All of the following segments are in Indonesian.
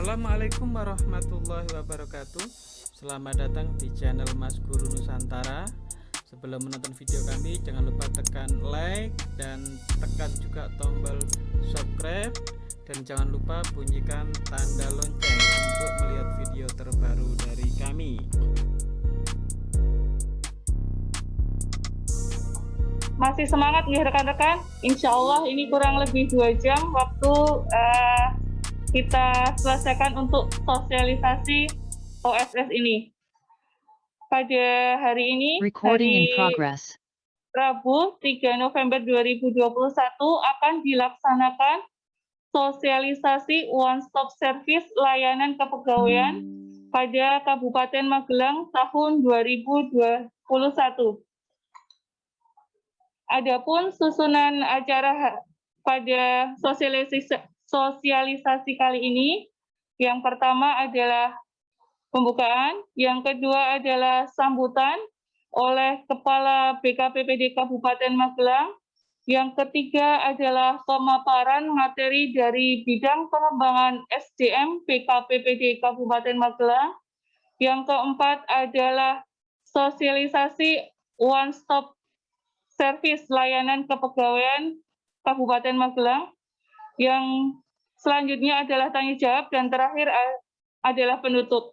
Assalamualaikum warahmatullahi wabarakatuh. Selamat datang di channel Mas Guru Nusantara. Sebelum menonton video kami jangan lupa tekan like dan tekan juga tombol subscribe. Dan jangan lupa bunyikan tanda lonceng untuk melihat video terbaru dari kami. Masih semangat nih rekan-rekan? Insya Allah ini kurang lebih dua jam waktu uh, kita selesaikan untuk sosialisasi OSS ini. Pada hari ini, Recording in hari progress. Rabu 3 November 2021 akan dilaksanakan sosialisasi One Stop Service layanan kepegawaian pada Kabupaten Magelang tahun 2021. Adapun susunan acara pada sosialisasi sosialisasi kali ini. Yang pertama adalah pembukaan, yang kedua adalah sambutan oleh Kepala BKPPD Kabupaten Magelang, yang ketiga adalah pemaparan materi dari bidang pengembangan SDM BKPPD Kabupaten Magelang, yang keempat adalah sosialisasi one stop service layanan kepegawaian Kabupaten Magelang, yang selanjutnya adalah tanya jawab dan terakhir adalah penutup.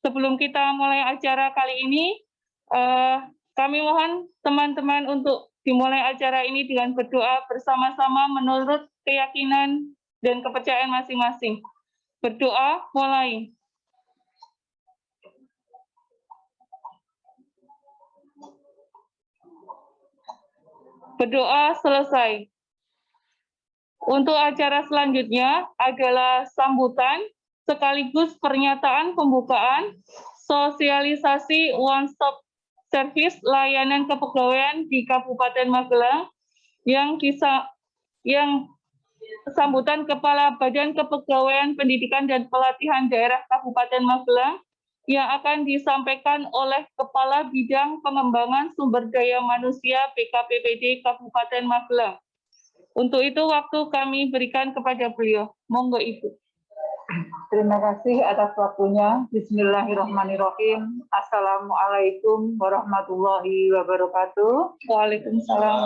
Sebelum kita mulai acara kali ini, uh, kami mohon teman-teman untuk dimulai acara ini dengan berdoa bersama-sama menurut keyakinan dan kepercayaan masing-masing. Berdoa mulai. Berdoa selesai. Untuk acara selanjutnya adalah sambutan sekaligus pernyataan pembukaan sosialisasi One Stop Service layanan kepegawaian di Kabupaten Magelang yang bisa yang sambutan Kepala Badan Kepegawaian Pendidikan dan Pelatihan Daerah Kabupaten Magelang yang akan disampaikan oleh Kepala Bidang Pengembangan Sumber Daya Manusia BKPPD Kabupaten Magelang. Untuk itu waktu kami berikan kepada beliau. Monggo Ibu. Terima kasih atas waktunya. Bismillahirrahmanirrahim. Assalamualaikum warahmatullahi wabarakatuh. Waalaikumsalam.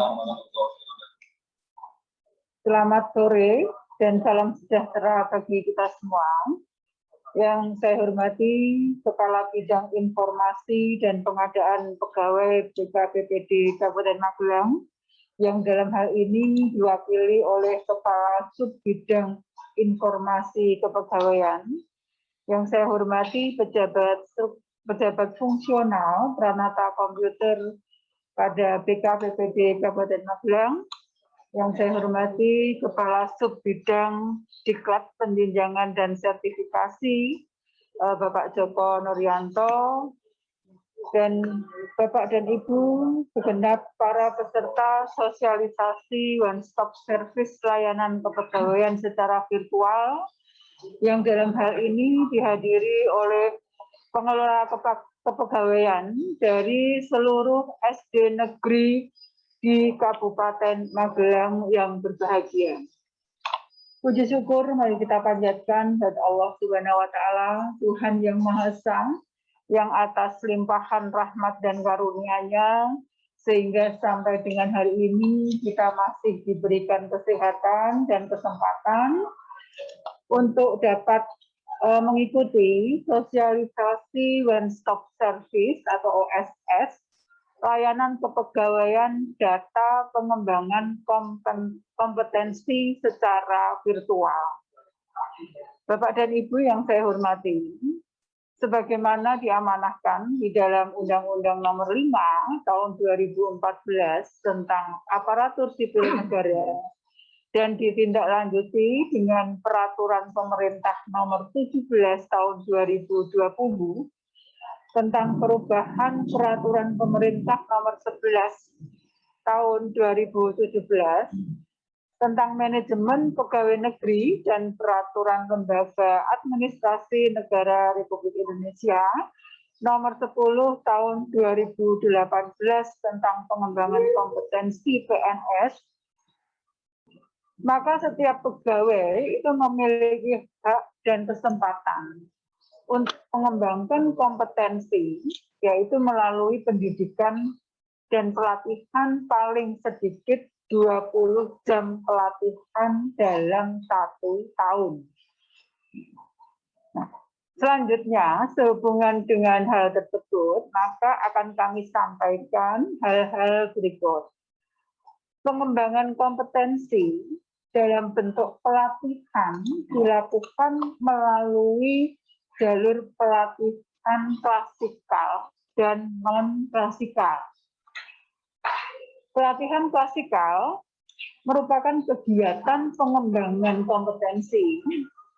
Selamat sore dan salam sejahtera bagi kita semua. Yang saya hormati Kepala Bidang Informasi dan Pengadaan Pegawai BKPPD Kabupaten Magelang, yang dalam hal ini diwakili oleh Kepala Sub Bidang Informasi Kepegawaian. Yang saya hormati pejabat pejabat fungsional Pranata Komputer pada BKPPD Kabupaten Magelang. Yang saya hormati Kepala Sub Bidang Diklat Penjenjangan dan Sertifikasi eh, Bapak Joko Nuryanto, dan Bapak dan Ibu, segenap para peserta sosialisasi One Stop Service layanan kepegawaian secara virtual, yang dalam hal ini dihadiri oleh pengelola kepegawaian dari seluruh SD negeri di Kabupaten Magelang yang berbahagia. Puji syukur mari kita panjatkan kepada Allah Subhanahu wa taala, Tuhan yang Maha Esa, yang atas limpahan rahmat dan karunia-Nya sehingga sampai dengan hari ini kita masih diberikan kesehatan dan kesempatan untuk dapat uh, mengikuti sosialisasi One Stop Service atau OSS layanan kepegawaian data pengembangan kompetensi secara virtual. Bapak dan Ibu yang saya hormati, sebagaimana diamanahkan di dalam Undang-Undang Nomor 5 Tahun 2014 tentang aparatur sipil negara dan ditindaklanjuti dengan Peraturan Pemerintah Nomor 17 Tahun 2020 tentang perubahan Peraturan Pemerintah Nomor 11 Tahun 2017 tentang manajemen pegawai negeri dan peraturan lembaga administrasi negara Republik Indonesia nomor 10 tahun 2018 tentang pengembangan kompetensi PNS maka setiap pegawai itu memiliki hak dan kesempatan untuk mengembangkan kompetensi, yaitu melalui pendidikan dan pelatihan paling sedikit 20 jam pelatihan dalam satu tahun. Nah, selanjutnya, sehubungan dengan hal tersebut, maka akan kami sampaikan hal-hal berikut. Pengembangan kompetensi dalam bentuk pelatihan dilakukan melalui jalur pelatihan klasikal dan non-klasikal. Pelatihan klasikal merupakan kegiatan pengembangan kompetensi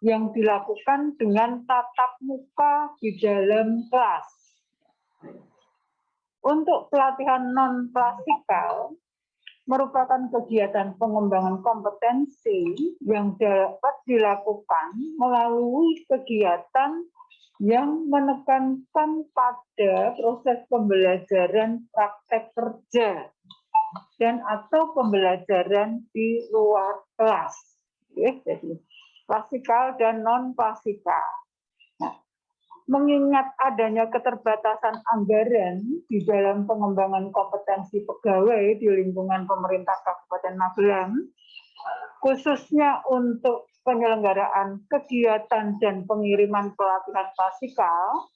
yang dilakukan dengan tatap muka di dalam kelas. Untuk pelatihan non-klasikal, merupakan kegiatan pengembangan kompetensi yang dapat dilakukan melalui kegiatan yang menekankan pada proses pembelajaran praktek kerja dan atau pembelajaran di luar kelas. Jadi klasikal dan non klasikal mengingat adanya keterbatasan anggaran di dalam pengembangan kompetensi pegawai di lingkungan pemerintah Kabupaten Magelang, khususnya untuk penyelenggaraan kegiatan dan pengiriman pelatihan klasikal,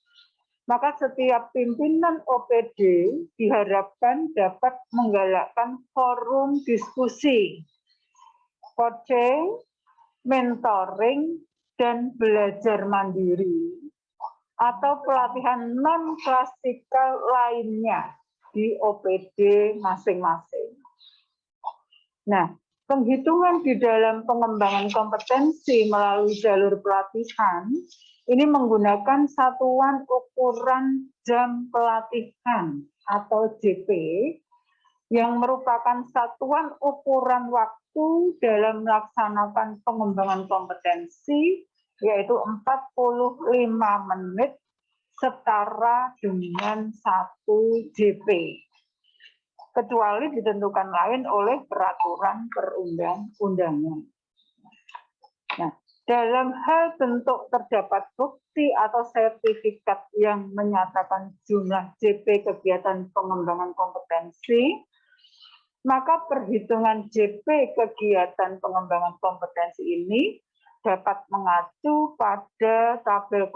maka setiap pimpinan OPD diharapkan dapat menggalakkan forum diskusi, coaching, mentoring, dan belajar mandiri atau pelatihan non klasikal lainnya di OPD masing-masing. Nah, penghitungan di dalam pengembangan kompetensi melalui jalur pelatihan ini menggunakan satuan ukuran jam pelatihan atau JP yang merupakan satuan ukuran waktu dalam melaksanakan pengembangan kompetensi yaitu 45 menit setara dengan satu JP. Kecuali ditentukan lain oleh peraturan perundang-undangan. Dalam hal bentuk terdapat bukti atau sertifikat yang menyatakan jumlah JP kegiatan pengembangan kompetensi, maka perhitungan JP kegiatan pengembangan kompetensi ini dapat mengacu pada tabel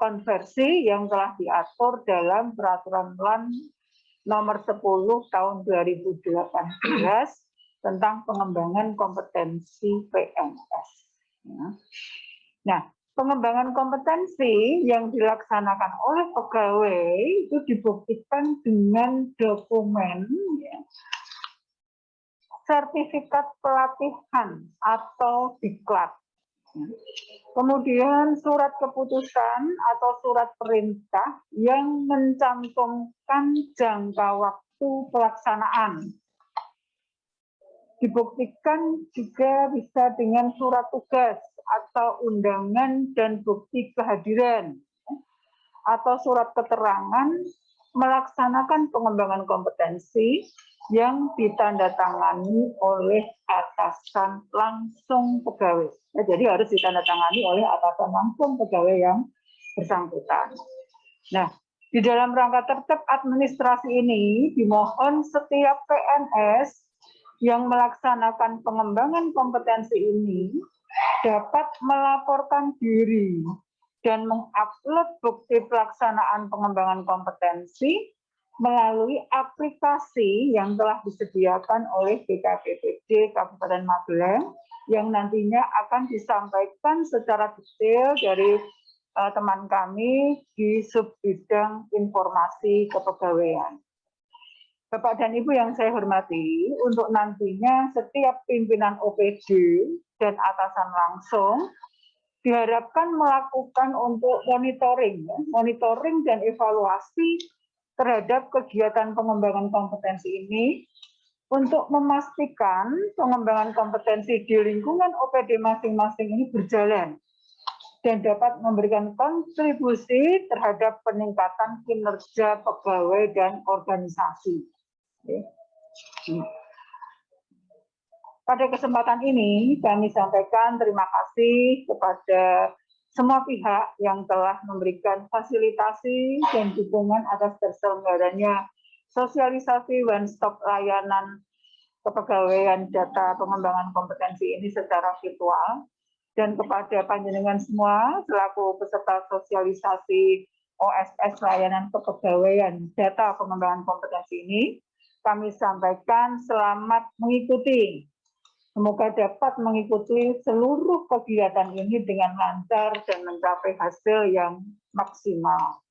konversi yang telah diatur dalam peraturan LAN nomor 10 tahun 2018 tentang pengembangan kompetensi PNS. Ya. Nah, pengembangan kompetensi yang dilaksanakan oleh pegawai itu dibuktikan dengan dokumen ya, sertifikat pelatihan atau diklat. Kemudian surat keputusan atau surat perintah yang mencantumkan jangka waktu pelaksanaan. Dibuktikan juga bisa dengan surat tugas atau undangan dan bukti kehadiran atau surat keterangan melaksanakan pengembangan kompetensi yang ditandatangani oleh atasan langsung pegawai. Ya, jadi harus ditandatangani oleh atasan langsung pegawai yang bersangkutan. Nah, di dalam rangka tertib administrasi ini dimohon setiap PNS yang melaksanakan pengembangan kompetensi ini dapat melaporkan diri dan mengupload bukti pelaksanaan pengembangan kompetensi melalui aplikasi yang telah disediakan oleh BKPPD Kabupaten Magelang yang nantinya akan disampaikan secara detail dari uh, teman kami di subbidang informasi kepegawaian. Bapak dan Ibu yang saya hormati, untuk nantinya setiap pimpinan OPD dan atasan langsung diharapkan melakukan untuk monitoring, ya, monitoring dan evaluasi terhadap kegiatan pengembangan kompetensi ini untuk memastikan pengembangan kompetensi di lingkungan OPD masing-masing ini berjalan dan dapat memberikan kontribusi terhadap peningkatan kinerja pegawai dan organisasi. Pada kesempatan ini kami sampaikan terima kasih kepada semua pihak yang telah memberikan fasilitasi dan dukungan atas terselenggaranya sosialisasi one-stop layanan kepegawaian data pengembangan kompetensi ini secara virtual dan kepada panjenengan semua selaku peserta sosialisasi OSS layanan kepegawaian data pengembangan kompetensi ini kami sampaikan selamat mengikuti Semoga dapat mengikuti seluruh kegiatan ini dengan lancar dan mencapai hasil yang maksimal.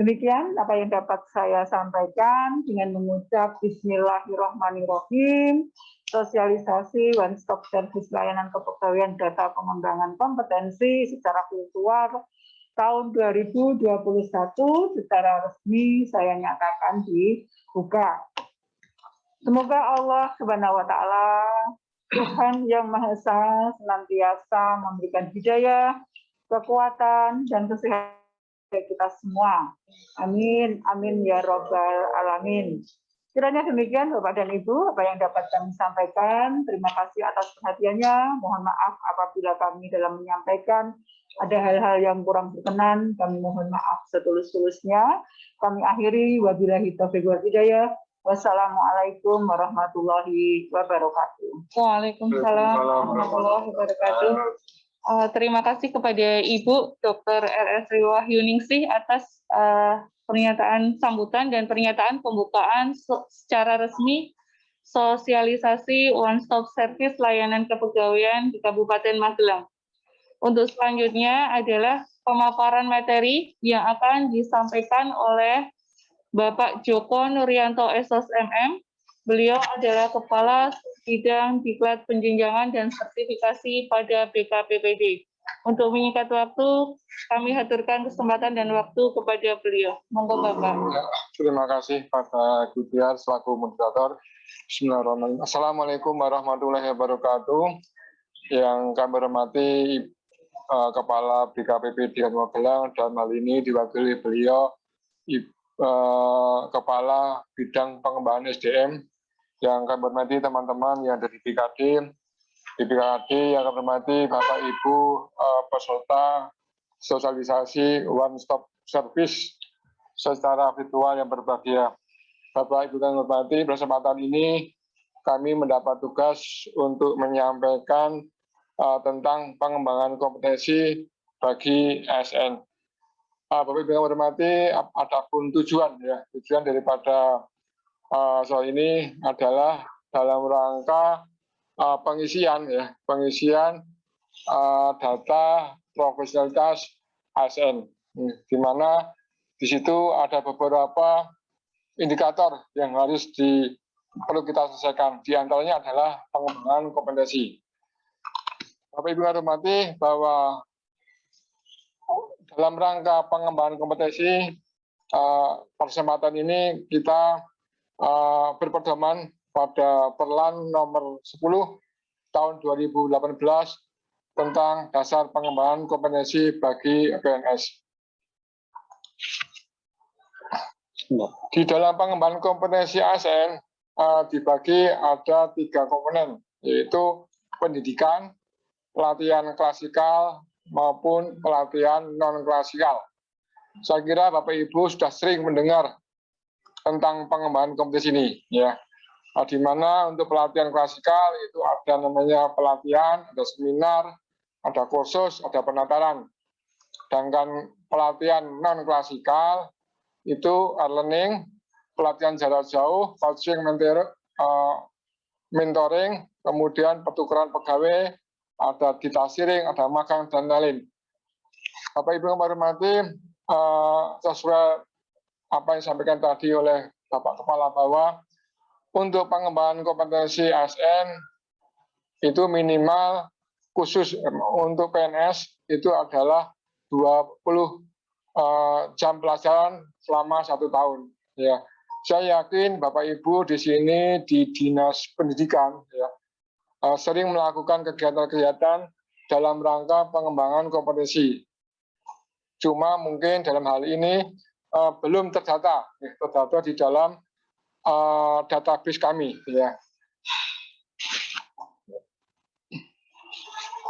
Demikian apa yang dapat saya sampaikan dengan mengucap Bismillahirrahmanirrahim, sosialisasi one stop service layanan kepegawaian data pengembangan kompetensi secara virtual tahun 2021 secara resmi saya nyatakan dibuka. Semoga Allah Subhanahu wa taala Tuhan yang Maha Esa senantiasa memberikan hidayah, kekuatan dan kesehatan kita semua. Amin, amin ya robbal alamin. Kiranya demikian Bapak dan Ibu, apa yang dapat kami sampaikan. Terima kasih atas perhatiannya. Mohon maaf apabila kami dalam menyampaikan ada hal-hal yang kurang berkenan. Kami mohon maaf setulus-tulusnya. Kami akhiri wabillahi taufiq wal hidayah. Wassalamualaikum warahmatullahi wabarakatuh. Waalaikumsalam warahmatullahi wabarakatuh. Uh, terima kasih kepada Ibu Dr. RS Wahyuningsih atas uh, pernyataan sambutan dan pernyataan pembukaan secara resmi sosialisasi One Stop Service layanan kepegawaian di Kabupaten Magelang. Untuk selanjutnya adalah pemaparan materi yang akan disampaikan oleh Bapak Joko Nuryanto SOS MM. Beliau adalah Kepala Bidang Diklat Penjenjangan dan Sertifikasi pada BKPPD. Untuk menyingkat waktu, kami haturkan kesempatan dan waktu kepada beliau. Monggo Bapak. Terima kasih pada Gutiar selaku moderator. Bismillahirrahmanirrahim. Assalamualaikum warahmatullahi wabarakatuh. Yang kami hormati uh, Kepala BKPPD Magelang dan hal ini diwakili beliau Eh, kepala bidang pengembangan SDM yang kami hormati teman-teman yang dari BKD, BKD yang kami hormati Bapak Ibu uh, peserta sosialisasi one stop service secara virtual yang berbahagia. Bapak Ibu yang hormati, kesempatan ini kami mendapat tugas untuk menyampaikan uh, tentang pengembangan kompetensi bagi ASN uh, Bapak Ibu yang hormati, ada pun tujuan ya, tujuan daripada uh, soal ini adalah dalam rangka uh, pengisian ya, pengisian uh, data profesionalitas ASN, di mana di situ ada beberapa indikator yang harus di perlu kita selesaikan. Di antaranya adalah pengembangan kompetensi. Bapak Ibu hormati bahwa dalam rangka pengembangan kompetensi uh, kesempatan ini kita uh, berpedoman pada Perlan nomor 10 tahun 2018 tentang dasar pengembangan kompetensi bagi PNS. Di dalam pengembangan kompetensi ASN uh, dibagi ada tiga komponen, yaitu pendidikan, pelatihan klasikal, maupun pelatihan non-klasikal. Saya kira Bapak Ibu sudah sering mendengar tentang pengembangan kompetensi ini, ya. Nah, di mana untuk pelatihan klasikal itu ada namanya pelatihan, ada seminar, ada kursus, ada penataran. Sedangkan pelatihan non-klasikal itu learning, pelatihan jarak jauh, coaching, mentor, uh, mentoring, kemudian pertukaran pegawai, ada dita siring, ada makan, dan lain. Bapak Ibu yang hormati, uh, sesuai apa yang disampaikan tadi oleh Bapak Kepala bahwa untuk pengembangan kompetensi ASN itu minimal khusus untuk PNS itu adalah 20 uh, eh, jam pelajaran selama satu tahun. Ya, saya yakin Bapak Ibu di sini di dinas pendidikan ya uh, sering melakukan kegiatan-kegiatan dalam rangka pengembangan kompetensi. Cuma mungkin dalam hal ini belum terdata, ya, terdata di dalam uh, database kami. Ya.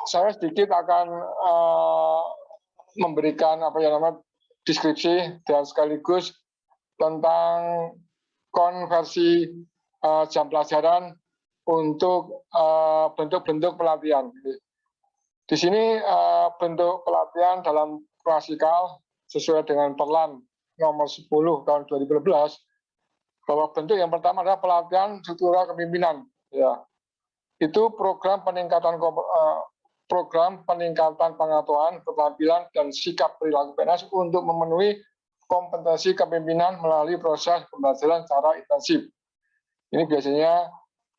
saya sedikit akan uh, memberikan apa ya namanya deskripsi dan sekaligus tentang konversi uh, jam pelajaran untuk bentuk-bentuk uh, pelatihan. Di sini uh, bentuk pelatihan dalam klasikal sesuai dengan perlan nomor 10 tahun 2012 bahwa bentuk yang pertama adalah pelatihan struktural kepemimpinan ya. Itu program peningkatan uh, program peningkatan pengetahuan keterampilan dan sikap perilaku PNS untuk memenuhi kompetensi kepemimpinan melalui proses pembelajaran secara intensif. Ini biasanya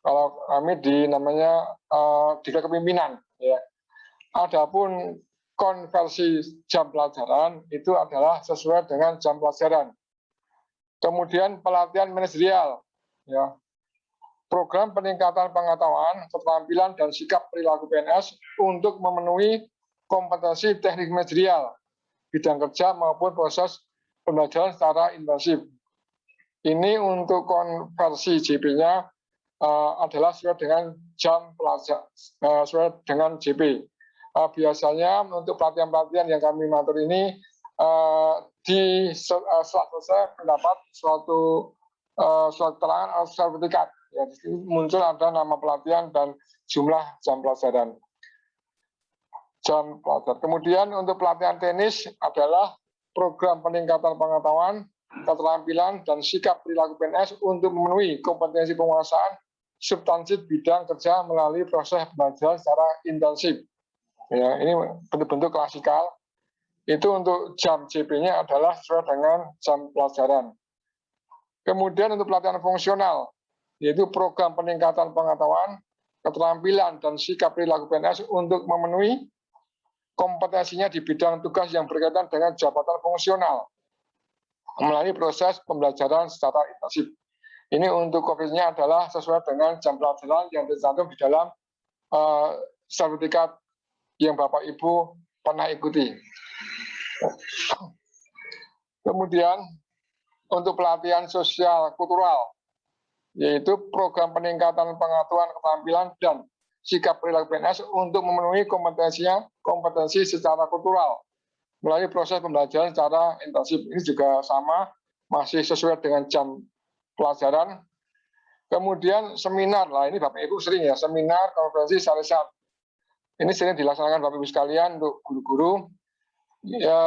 kalau kami di namanya uh, di kepemimpinan ya. Adapun konversi jam pelajaran itu adalah sesuai dengan jam pelajaran. Kemudian pelatihan manajerial, ya, program peningkatan pengetahuan, keterampilan dan sikap perilaku PNS untuk memenuhi kompetensi teknik manajerial, bidang kerja maupun proses pembelajaran secara intensif. Ini untuk konversi JP-nya uh, eh, adalah sesuai dengan jam pelajar, uh, sesuai dengan JP uh, biasanya untuk pelatihan-pelatihan yang kami matur ini uh, di uh, selesai mendapat suatu uh, suatu terangan atau sertifikat. Ya, muncul ada nama pelatihan dan jumlah jam pelajaran. Jam pelajaran. Kemudian untuk pelatihan tenis adalah program peningkatan pengetahuan, keterampilan, dan sikap perilaku PNS untuk memenuhi kompetensi penguasaan substansi bidang kerja melalui proses belajar secara intensif ya ini bentuk-bentuk klasikal itu untuk jam JP-nya adalah sesuai dengan jam pelajaran. Kemudian untuk pelatihan fungsional, yaitu program peningkatan pengetahuan, keterampilan, dan sikap perilaku PNS untuk memenuhi kompetensinya di bidang tugas yang berkaitan dengan jabatan fungsional melalui proses pembelajaran secara intensif. Ini untuk COVID-nya adalah sesuai dengan jam pelajaran yang tercantum di dalam uh, sertifikat yang Bapak Ibu pernah ikuti. Kemudian untuk pelatihan sosial kultural, yaitu program peningkatan pengetahuan keterampilan dan sikap perilaku PNS untuk memenuhi kompetensinya kompetensi secara kultural melalui proses pembelajaran secara intensif. Ini juga sama, masih sesuai dengan jam pelajaran. Kemudian seminar, lah ini Bapak Ibu sering ya, seminar, konferensi, syariat ini sering dilaksanakan Bapak Ibu sekalian untuk guru-guru, ya,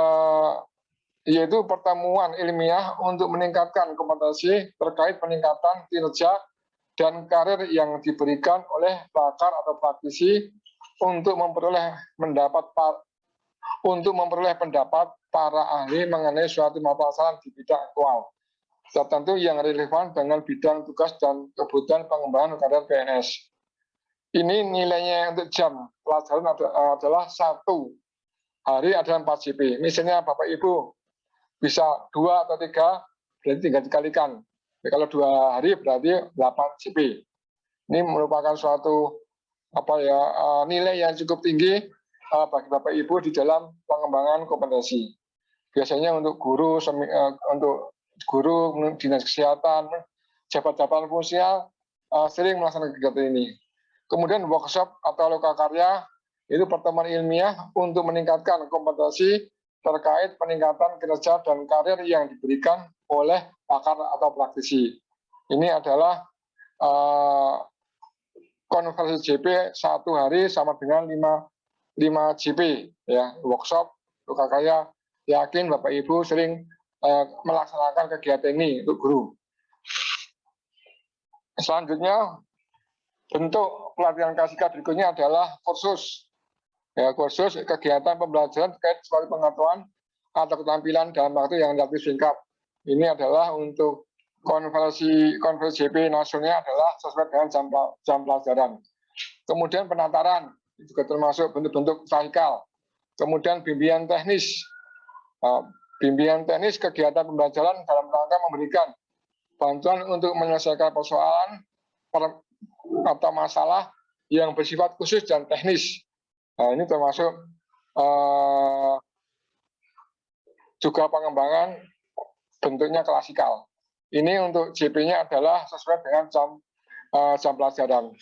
yaitu pertemuan ilmiah untuk meningkatkan kompetensi terkait peningkatan kinerja dan karir yang diberikan oleh pakar atau praktisi untuk memperoleh mendapat untuk memperoleh pendapat para ahli mengenai suatu masalah di bidang aktual tertentu yang relevan dengan bidang tugas dan kebutuhan pengembangan karir PNS ini nilainya untuk jam pelajaran adalah satu hari ada 4 CP. Misalnya Bapak Ibu bisa dua atau tiga, berarti tinggal dikalikan. Ya, kalau dua hari berarti 8 CP. Ini merupakan suatu apa ya eh, nilai yang cukup tinggi eh, bagi Bapak Ibu di dalam pengembangan kompetensi. Biasanya untuk guru, eh, untuk guru dinas kesehatan, jabat-jabatan fungsional sering melaksanakan kegiatan ini. Kemudian workshop atau karya itu pertemuan ilmiah untuk meningkatkan kompetensi terkait peningkatan kinerja dan karir yang diberikan oleh pakar atau praktisi. Ini adalah uh, konversi JP satu hari sama dengan 5, 5 JP ya workshop karya yakin Bapak Ibu sering uh, melaksanakan kegiatan ini untuk guru. Selanjutnya Bentuk pelatihan kasika berikutnya adalah kursus. Ya, kursus kegiatan pembelajaran terkait suatu pengetahuan atau keterampilan dalam waktu yang relatif singkat. Ini adalah untuk konversi konversi JP nasionalnya adalah sesuai dengan jam, jam pelajaran. Kemudian penataran juga termasuk bentuk-bentuk sahikal. Kemudian bimbingan teknis. Nah, bimbingan teknis kegiatan pembelajaran dalam rangka memberikan bantuan untuk menyelesaikan persoalan atau masalah yang bersifat khusus dan teknis. Nah, ini termasuk uh, juga pengembangan bentuknya klasikal. Ini untuk JP-nya adalah sesuai dengan jam uh, jam pelajaran.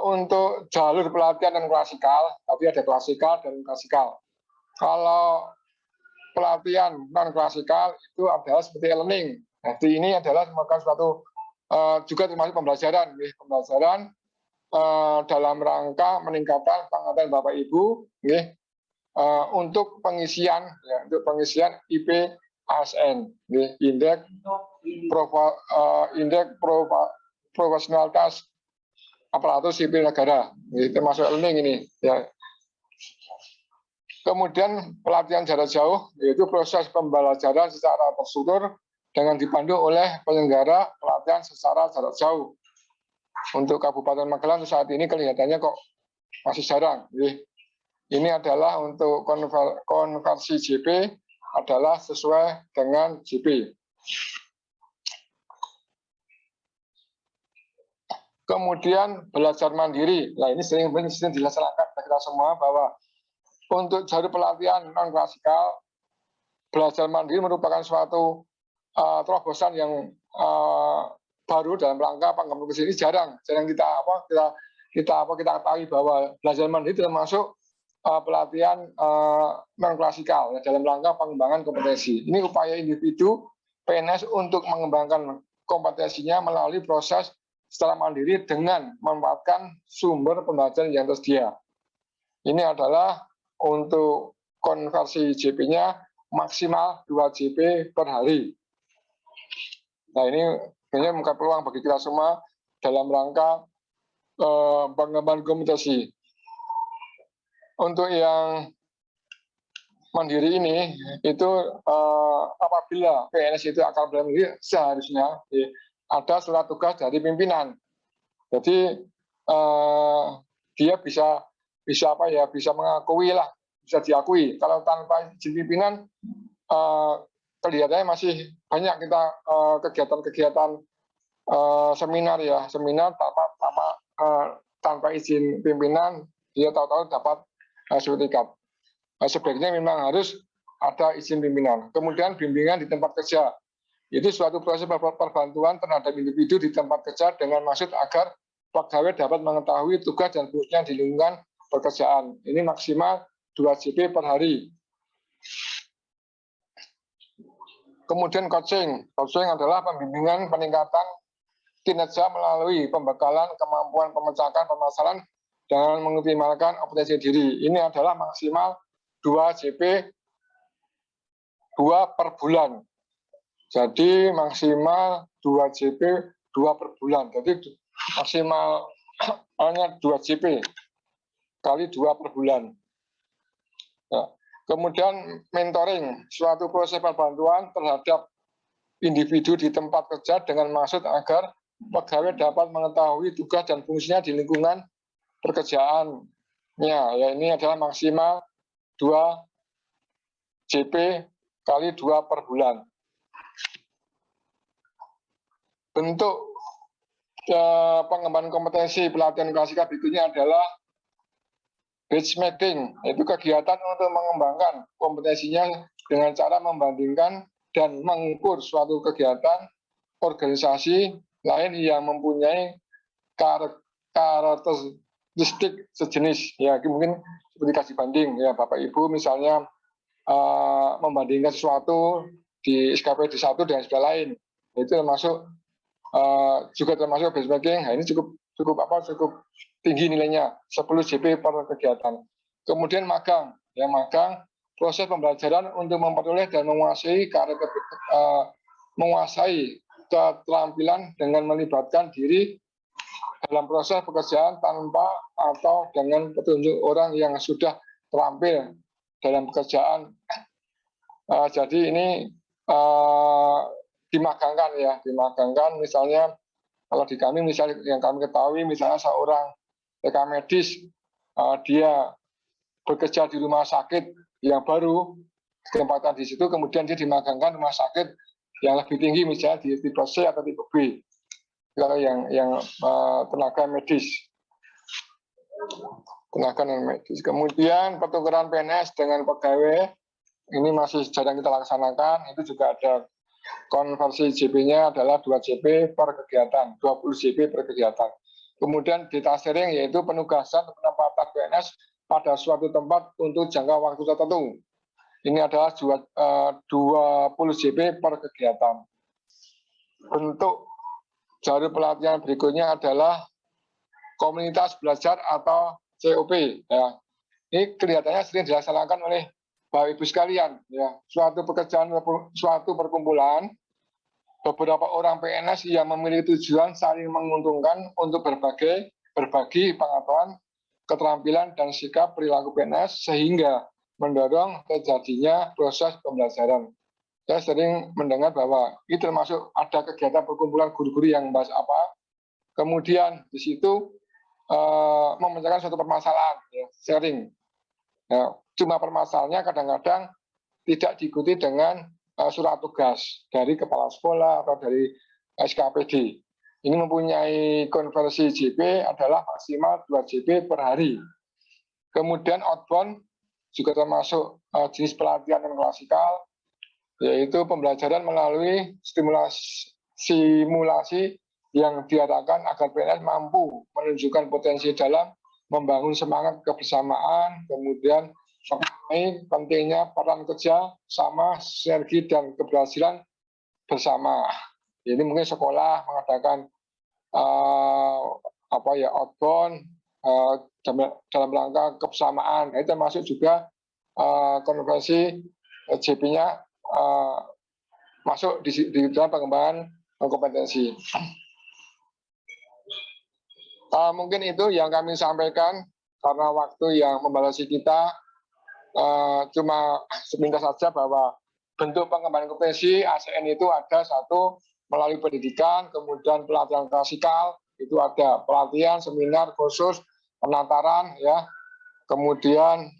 untuk jalur pelatihan dan klasikal, tapi ada klasikal dan klasikal. Kalau pelatihan non klasikal itu adalah seperti learning. Jadi ini adalah merupakan suatu uh, juga termasuk pembelajaran, ya. pembelajaran uh, dalam rangka meningkatkan pengetahuan Bapak Ibu, ya, uh, untuk pengisian, ya, untuk pengisian IP ASN, ya, indeks uh, indeks profesionalitas aparatur sipil negara, ini termasuk learning ini. Ya. Kemudian pelatihan jarak jauh, yaitu proses pembelajaran secara terstruktur dengan dipandu oleh penyelenggara pelatihan secara jarak jauh. Untuk Kabupaten Magelang saat ini kelihatannya kok masih jarang. Ini adalah untuk konversi JP adalah sesuai dengan JP. Kemudian belajar mandiri. Nah ini sering sering dilaksanakan kita semua bahwa untuk jalur pelatihan non klasikal belajar mandiri merupakan suatu uh, terobosan yang uh, baru dalam rangka pengembangan ini jarang jarang kita apa kita kita apa kita ketahui bahwa belajar mandiri termasuk uh, pelatihan uh, non klasikal ya, dalam rangka pengembangan kompetensi. Ini upaya individu PNS untuk mengembangkan kompetensinya melalui proses secara mandiri dengan memanfaatkan sumber pembelajaran yang tersedia. Ini adalah untuk konversi JP-nya maksimal 2 JP per hari. Nah ini sebenarnya membuka peluang bagi kita semua dalam rangka eh, pengembangan komunikasi. Untuk yang mandiri ini itu eh, apabila PNS itu akan bermandiri seharusnya ada surat tugas dari pimpinan. Jadi eh, dia bisa bisa apa ya bisa mengakui lah bisa diakui. Kalau tanpa izin pimpinan eh, kelihatannya masih banyak kita eh, kegiatan-kegiatan eh, seminar ya seminar tanpa tanpa eh, tanpa izin pimpinan dia tahu-tahu dapat eh, sertifikat. Nah, sebaiknya memang harus ada izin pimpinan. Kemudian bimbingan di tempat kerja itu suatu proses perbantuan terhadap individu di tempat kerja dengan maksud agar pegawai dapat mengetahui tugas dan fungsinya di lingkungan pekerjaan. Ini maksimal 2 JP per hari. Kemudian coaching. Coaching adalah pembimbingan peningkatan kinerja melalui pembekalan kemampuan pemecahkan permasalahan dengan mengoptimalkan operasi diri. Ini adalah maksimal 2 JP 2 per bulan. Jadi maksimal 2 JP 2 per bulan. Jadi maksimal hanya 2 JP kali 2 per bulan. Ya. Kemudian mentoring, suatu proses perbantuan terhadap individu di tempat kerja dengan maksud agar pegawai dapat mengetahui tugas dan fungsinya di lingkungan pekerjaannya. Ya, ini adalah maksimal 2 JP kali 2 per bulan bentuk uh, pengembangan kompetensi pelatihan klasikal berikutnya adalah benchmarking, yaitu kegiatan untuk mengembangkan kompetensinya dengan cara membandingkan dan mengukur suatu kegiatan organisasi lain yang mempunyai karakteristik sejenis. Ya mungkin seperti kasih banding. Ya Bapak Ibu misalnya uh, membandingkan sesuatu di SKPD satu dengan sebelah lain. Itu termasuk uh, juga termasuk benchmarking. Nah, ini cukup cukup apa cukup tinggi nilainya 10 JP per kegiatan. Kemudian magang, ya magang proses pembelajaran untuk memperoleh dan menguasai karena uh, menguasai keterampilan dengan melibatkan diri dalam proses pekerjaan tanpa atau dengan petunjuk orang yang sudah terampil dalam pekerjaan. Uh, jadi ini uh, dimagangkan ya, dimagangkan misalnya kalau di kami misalnya yang kami ketahui misalnya seorang rekam medis uh, dia bekerja di rumah sakit yang baru kesempatan di situ kemudian dia dimagangkan rumah sakit yang lebih tinggi misalnya di tipe C atau tipe B. Kalau yang yang uh, tenaga medis. Tenaga non medis. Kemudian pertukaran PNS dengan pegawai ini masih jarang kita laksanakan itu juga ada konversi JP-nya adalah 2 JP per kegiatan, 20 JP per kegiatan. kemudian detachering yaitu penugasan penempatan PNS pada suatu tempat untuk jangka waktu tertentu. Ini adalah 20 JP per kegiatan. Bentuk jalur pelatihan berikutnya adalah komunitas belajar atau COP. Ya. Ini kelihatannya sering dilaksanakan oleh Bapak Ibu sekalian. Ya. Suatu pekerjaan, suatu perkumpulan, beberapa orang PNS yang memiliki tujuan saling menguntungkan untuk berbagai berbagi pengetahuan keterampilan dan sikap perilaku PNS sehingga mendorong terjadinya proses pembelajaran. Saya sering mendengar bahwa ini termasuk ada kegiatan perkumpulan guru-guru yang bahas apa, kemudian di situ uh, memecahkan suatu permasalahan, ya, sharing. Ya, cuma permasalahannya kadang-kadang tidak diikuti dengan uh, surat tugas dari kepala sekolah atau dari SKPD ini mempunyai konversi JP adalah maksimal 2 JP per hari. Kemudian outbound juga termasuk uh, jenis pelatihan non klasikal, yaitu pembelajaran melalui stimulasi simulasi yang diadakan agar PNS mampu menunjukkan potensi dalam membangun semangat kebersamaan, kemudian mengenai pentingnya peran kerja sama sinergi dan keberhasilan bersama. Ini mungkin sekolah mengadakan uh, apa ya outbound uh, dalam rangka kebersamaan. Itu termasuk juga uh, konversi JP-nya uh, masuk di, di dalam pengembangan kompetensi. Uh, mungkin itu yang kami sampaikan karena waktu yang membatasi kita. Uh, cuma sepintas saja bahwa bentuk pengembangan kompetensi ASN itu ada satu melalui pendidikan, kemudian pelatihan klasikal, itu ada pelatihan, seminar, khusus, penataran, ya, kemudian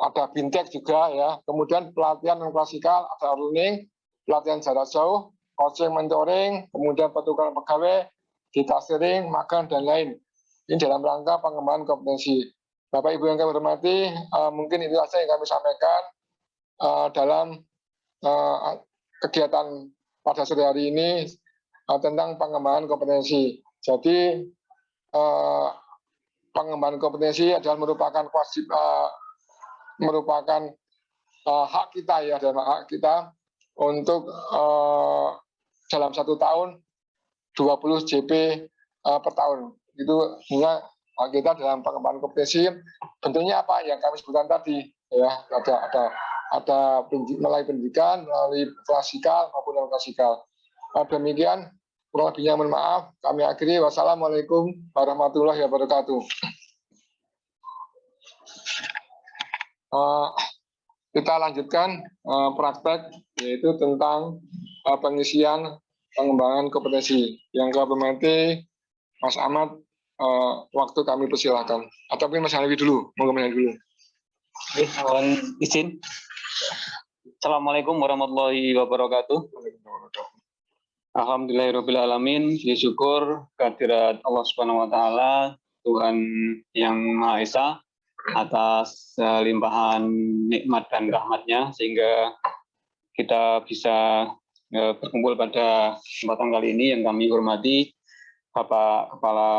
ada bintek juga, ya, kemudian pelatihan non klasikal, ada learning, pelatihan jarak jauh, coaching mentoring, kemudian pertukaran pegawai, data sharing, makan, dan lain. Ini dalam rangka pengembangan kompetensi. Bapak Ibu yang kami hormati, uh, mungkin itu saja yang kami sampaikan uh, dalam uh, kegiatan pada sore hari ini uh, tentang pengembangan kompetensi. Jadi uh, pengembangan kompetensi adalah merupakan wajib uh, merupakan uh, hak kita ya dan hak kita untuk uh, dalam satu tahun 20 JP uh, per tahun. Itu sehingga kita dalam pengembangan kompetensi bentuknya apa yang kami sebutkan tadi ya ada ada ada melalui pendidikan, melalui klasikal maupun non klasikal. Nah, demikian, kurang lebihnya mohon maaf. Kami akhiri. Wassalamualaikum warahmatullahi wabarakatuh. Uh, kita lanjutkan uh, praktek yaitu tentang uh, pengisian pengembangan kompetensi. Yang kami Mas Ahmad, uh, waktu kami persilahkan. Ataupun Mas Hanafi dulu, mau Mas dulu. Oke, mohon izin. Assalamualaikum warahmatullahi wabarakatuh. Alhamdulillahirrahmanirrahim. Syukur kehadirat Allah Subhanahu wa taala, Tuhan yang Maha Esa atas uh, limpahan nikmat dan rahmatnya sehingga kita bisa uh, berkumpul pada kesempatan kali ini yang kami hormati Bapak Kepala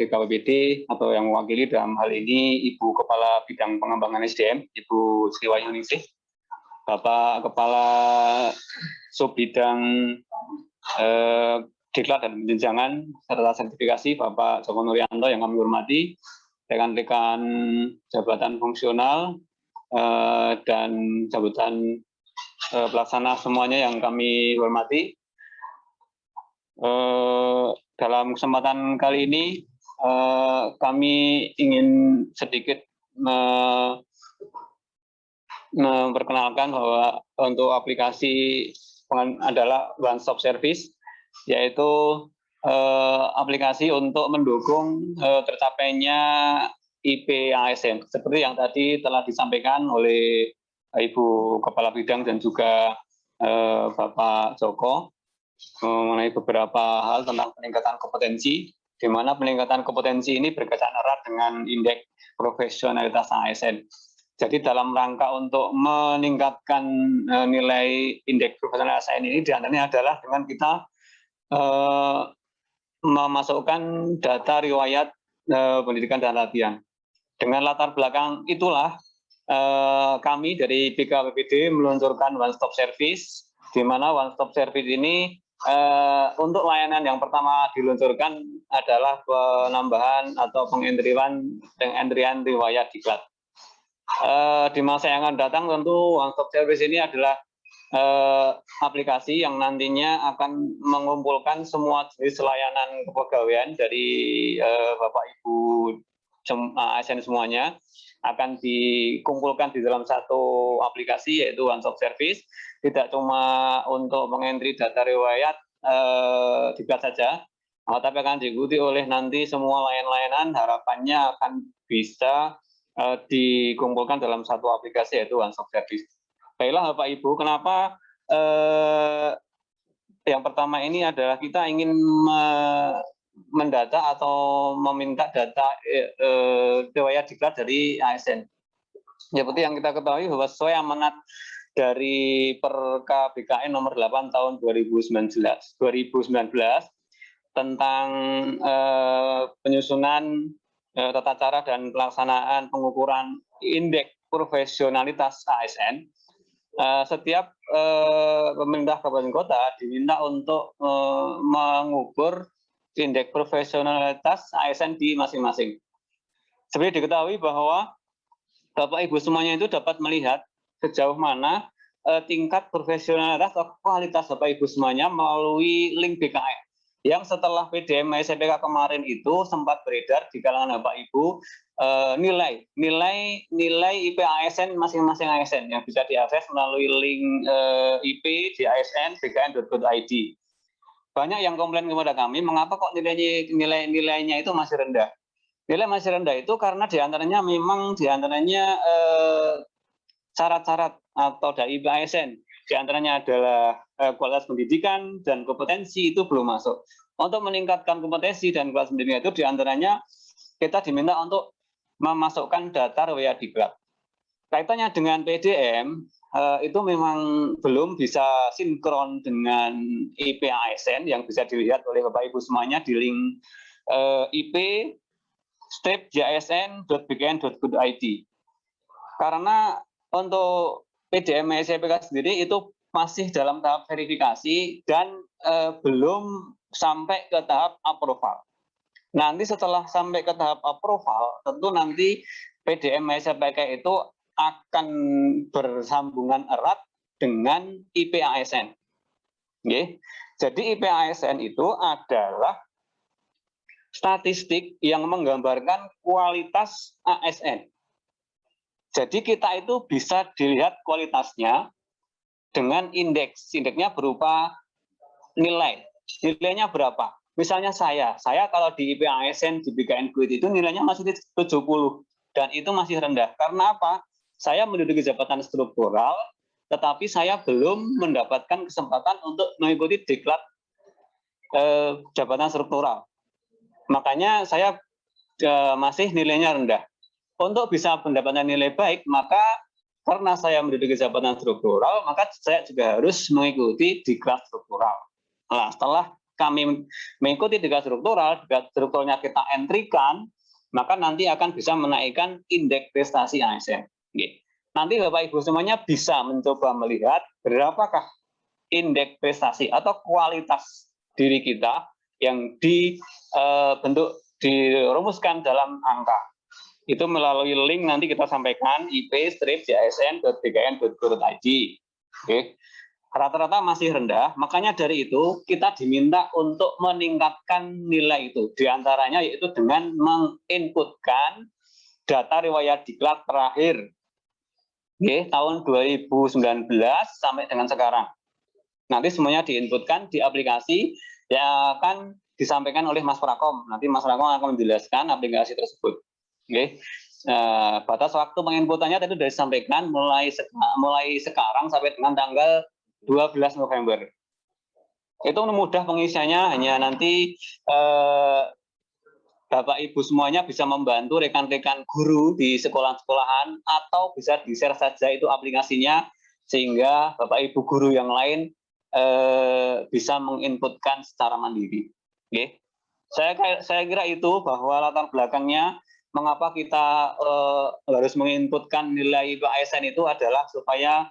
BKPBD atau yang mewakili dalam hal ini Ibu Kepala Bidang Pengembangan SDM, Ibu Sri Wahyuningsih, Bapak Kepala Sub Bidang eh, Diklat dan Penjenjangan serta Sertifikasi Bapak Joko Nuryanto yang kami hormati, rekan-rekan jabatan fungsional eh, dan jabatan eh, pelaksana semuanya yang kami hormati. Eh, dalam kesempatan kali ini eh, kami ingin sedikit memperkenalkan bahwa untuk aplikasi adalah one stop service yaitu eh, aplikasi untuk mendukung eh, tercapainya IP ASN seperti yang tadi telah disampaikan oleh Ibu Kepala Bidang dan juga eh, Bapak Joko mengenai beberapa hal tentang peningkatan kompetensi di mana peningkatan kompetensi ini berkaitan erat dengan indeks profesionalitas ASN. Jadi dalam rangka untuk meningkatkan uh, nilai indeks profesional ASN ini di antaranya adalah dengan kita uh, memasukkan data riwayat eh, pendidikan dan latihan. Dengan latar belakang itulah eh, kami dari BKPPD meluncurkan one stop service di mana one stop service ini eh, untuk layanan yang pertama diluncurkan adalah penambahan atau pengentrian pengentrian riwayat diklat. Eh, di masa yang akan datang tentu one stop service ini adalah eh, aplikasi yang nantinya akan mengumpulkan semua jenis layanan kepegawaian dari eh, Bapak Ibu ASN semuanya akan dikumpulkan di dalam satu aplikasi yaitu One Stop Service tidak cuma untuk mengentri data riwayat eh, diklat saja tapi akan diikuti oleh nanti semua layanan-layanan harapannya akan bisa eh, dikumpulkan dalam satu aplikasi yaitu One Stop Service. Baiklah Bapak Ibu, kenapa eh, yang pertama ini adalah kita ingin mendata atau meminta data eh, eh, riwayat diklat dari ASN. Ya, seperti yang kita ketahui bahwa sesuai amanat dari Perka BKN nomor 8 tahun 2019, 2019 tentang eh, penyusunan eh, tata cara dan pelaksanaan pengukuran indeks profesionalitas ASN, setiap eh, pemerintah kabupaten kota diminta untuk mengukur indeks profesionalitas ASN di masing-masing. Seperti diketahui bahwa Bapak Ibu semuanya itu dapat melihat sejauh mana eh, tingkat profesionalitas atau kualitas Bapak Ibu semuanya melalui link BKN yang setelah PDM SPK kemarin itu sempat beredar di kalangan Bapak Ibu eh, nilai nilai nilai IP ASN masing-masing ASN yang bisa diakses melalui link eh, IP di ASN bkn.id banyak yang komplain kepada kami, mengapa kok nilainya nilai nilainya itu masih rendah? Nilai masih rendah itu karena di antaranya memang di antaranya eh, syarat-syarat atau dari ASN di antaranya adalah eh, kualitas pendidikan dan kompetensi itu belum masuk. Untuk meningkatkan kompetensi dan kualitas pendidikan itu di antaranya kita diminta untuk memasukkan data riwayat diklat. Kaitannya dengan PDM, Eh, itu memang belum bisa sinkron dengan IP ASN yang bisa dilihat oleh Bapak Ibu semuanya di link uh, IP strip jsn.bkn.go.id. Karena untuk PDM SPK sendiri itu masih dalam tahap verifikasi dan uh, belum sampai ke tahap approval. Nanti setelah sampai ke tahap approval, tentu nanti PDM SPK itu akan bersambungan erat dengan IP ASN. Okay. Jadi IP ASN itu adalah statistik yang menggambarkan kualitas ASN. Jadi kita itu bisa dilihat kualitasnya dengan indeks. Indeksnya berupa nilai. Nilainya berapa? Misalnya saya, saya kalau di IP ASN di BKN Kuit itu nilainya masih 70 dan itu masih rendah. Karena apa? Saya menduduki jabatan struktural, tetapi saya belum mendapatkan kesempatan untuk mengikuti diklat eh, jabatan struktural. Makanya saya eh, masih nilainya rendah. Untuk bisa mendapatkan nilai baik, maka karena saya menduduki jabatan struktural, maka saya juga harus mengikuti diklat struktural. Nah, setelah kami mengikuti diklat struktural, diklat strukturalnya kita entrikan, maka nanti akan bisa menaikkan indeks prestasi ASN. Nanti Bapak Ibu semuanya bisa mencoba melihat berapakah indeks prestasi atau kualitas diri kita yang dibentuk eh, dirumuskan dalam angka. Itu melalui link nanti kita sampaikan ip strip jsn.bkn.go.id. Oke. Rata-rata masih rendah, makanya dari itu kita diminta untuk meningkatkan nilai itu. Di antaranya yaitu dengan menginputkan data riwayat diklat terakhir Oke, tahun 2019 sampai dengan sekarang. Nanti semuanya diinputkan di aplikasi yang akan disampaikan oleh Mas Prakom. Nanti Mas Prakom akan menjelaskan aplikasi tersebut. Oke. Nah, batas waktu penginputannya tadi sudah disampaikan mulai mulai sekarang sampai dengan tanggal 12 November. Itu mudah pengisiannya hanya nanti eh, Bapak Ibu semuanya bisa membantu rekan-rekan guru di sekolah-sekolahan atau bisa di-share saja itu aplikasinya sehingga Bapak Ibu guru yang lain eh, bisa menginputkan secara mandiri. Oke. saya saya kira itu bahwa latar belakangnya mengapa kita uh, harus menginputkan nilai ASN itu adalah supaya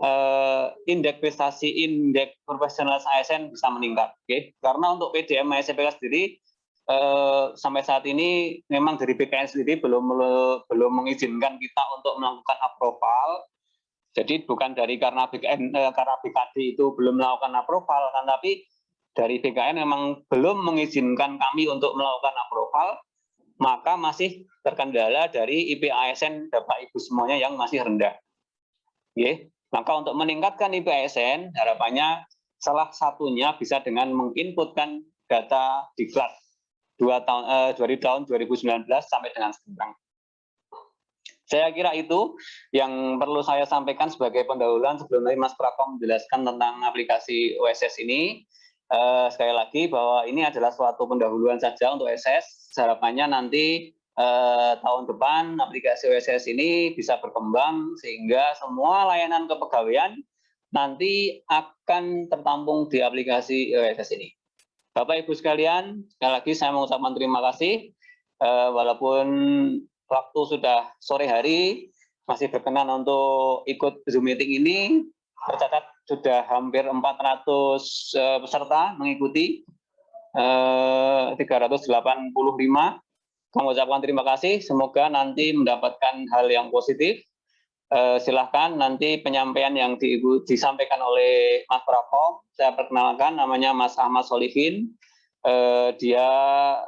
uh, indeks prestasi indeks profesional ASN bisa meningkat. Oke, karena untuk PDM SPK sendiri uh, sampai saat ini memang dari BKN sendiri belum belum mengizinkan kita untuk melakukan approval. Jadi bukan dari karena BKN uh, karena BKD itu belum melakukan approval, kan tapi dari BKN memang belum mengizinkan kami untuk melakukan approval, maka masih terkendala dari IP ASN Bapak Ibu semuanya yang masih rendah. Oke. Maka untuk meningkatkan IP ASN, harapannya salah satunya bisa dengan menginputkan data di kelas dua tahun eh, dari tahun 2019 sampai dengan sekarang. Saya kira itu yang perlu saya sampaikan sebagai pendahuluan sebelum nanti Mas Prakom menjelaskan tentang aplikasi OSS ini uh, sekali lagi bahwa ini adalah suatu pendahuluan saja untuk SS. Harapannya nanti uh, tahun depan aplikasi OSS ini bisa berkembang sehingga semua layanan kepegawaian nanti akan tertampung di aplikasi OSS ini. Bapak Ibu sekalian, sekali lagi saya mengucapkan terima kasih. Uh, walaupun waktu sudah sore hari, masih berkenan untuk ikut Zoom meeting ini, tercatat sudah hampir 400 uh, peserta mengikuti uh, 385 mengucapkan terima kasih. Semoga nanti mendapatkan hal yang positif uh, silahkan nanti penyampaian yang di, disampaikan oleh Mas Prako saya perkenalkan namanya Mas Ahmad Solihin. Uh, dia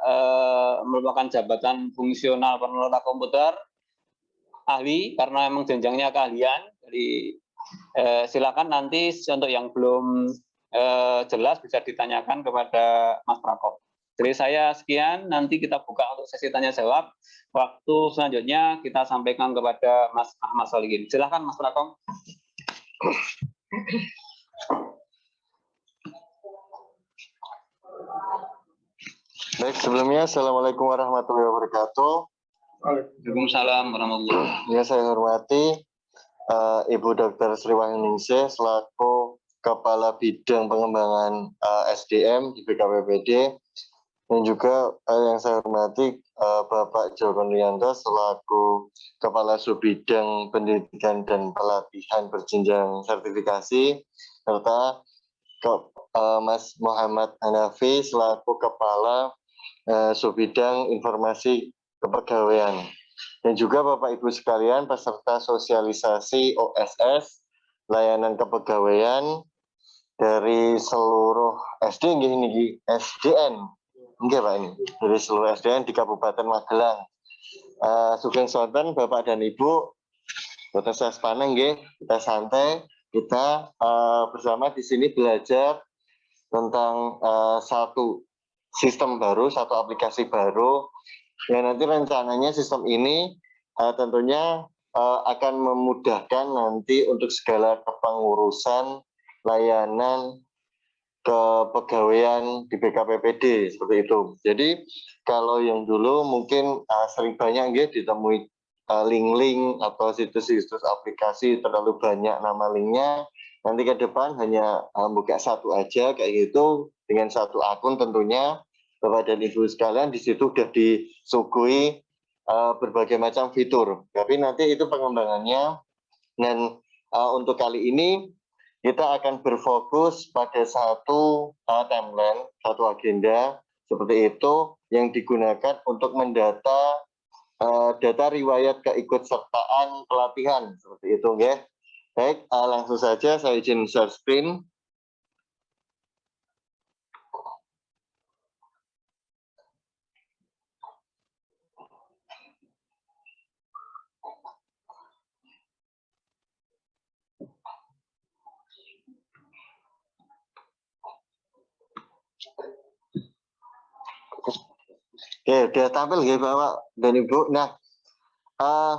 uh, merupakan jabatan fungsional peneliti komputer. Ahli karena memang jenjangnya keahlian. Eh, silakan nanti untuk yang belum eh, jelas bisa ditanyakan kepada Mas Prakop. Dari saya sekian, nanti kita buka untuk sesi tanya jawab. Waktu selanjutnya kita sampaikan kepada Mas Ahmad Solihin. Silakan Mas Prakop. Baik, sebelumnya Assalamualaikum warahmatullahi wabarakatuh. Waalaikumsalam warahmatullahi wabarakatuh. Ya, saya hormati uh, Ibu Dr. Sri Wahyuningsih selaku Kepala Bidang Pengembangan uh, eh, SDM di BKPPD dan juga uh, yang saya hormati uh, Bapak Joko Nuyanto selaku Kepala Subbidang Pendidikan dan Pelatihan Berjenjang Sertifikasi serta ke, uh, Mas Muhammad Hanafi selaku Kepala Subbidang Informasi Kepegawaian. Dan juga Bapak Ibu sekalian peserta sosialisasi OSS layanan kepegawaian dari seluruh SD ini SDN enggak Pak ini dari seluruh SDN di Kabupaten Magelang. Uh, Sugeng Sonten Bapak dan Ibu Dr. Sespana nggih kita santai kita uh, bersama di sini belajar tentang uh, satu sistem baru, satu aplikasi baru Ya nanti rencananya sistem ini uh, tentunya uh, akan memudahkan nanti untuk segala kepengurusan layanan kepegawaian di BKPPD seperti itu. Jadi kalau yang dulu mungkin uh, sering banyak gitu ditemui link-link uh, atau situs-situs aplikasi terlalu banyak nama linknya. Nanti ke depan hanya uh, buka satu aja kayak gitu dengan satu akun tentunya Bapak dan Ibu sekalian di situ sudah disuguhi uh, berbagai macam fitur. Tapi nanti itu pengembangannya dan uh, untuk kali ini kita akan berfokus pada satu uh, timeline, satu agenda seperti itu yang digunakan untuk mendata uh, data riwayat keikutsertaan pelatihan seperti itu, ya. Baik, uh, langsung saja saya izin share screen. Oke, sudah tampil ya Bapak dan Ibu. Nah, uh,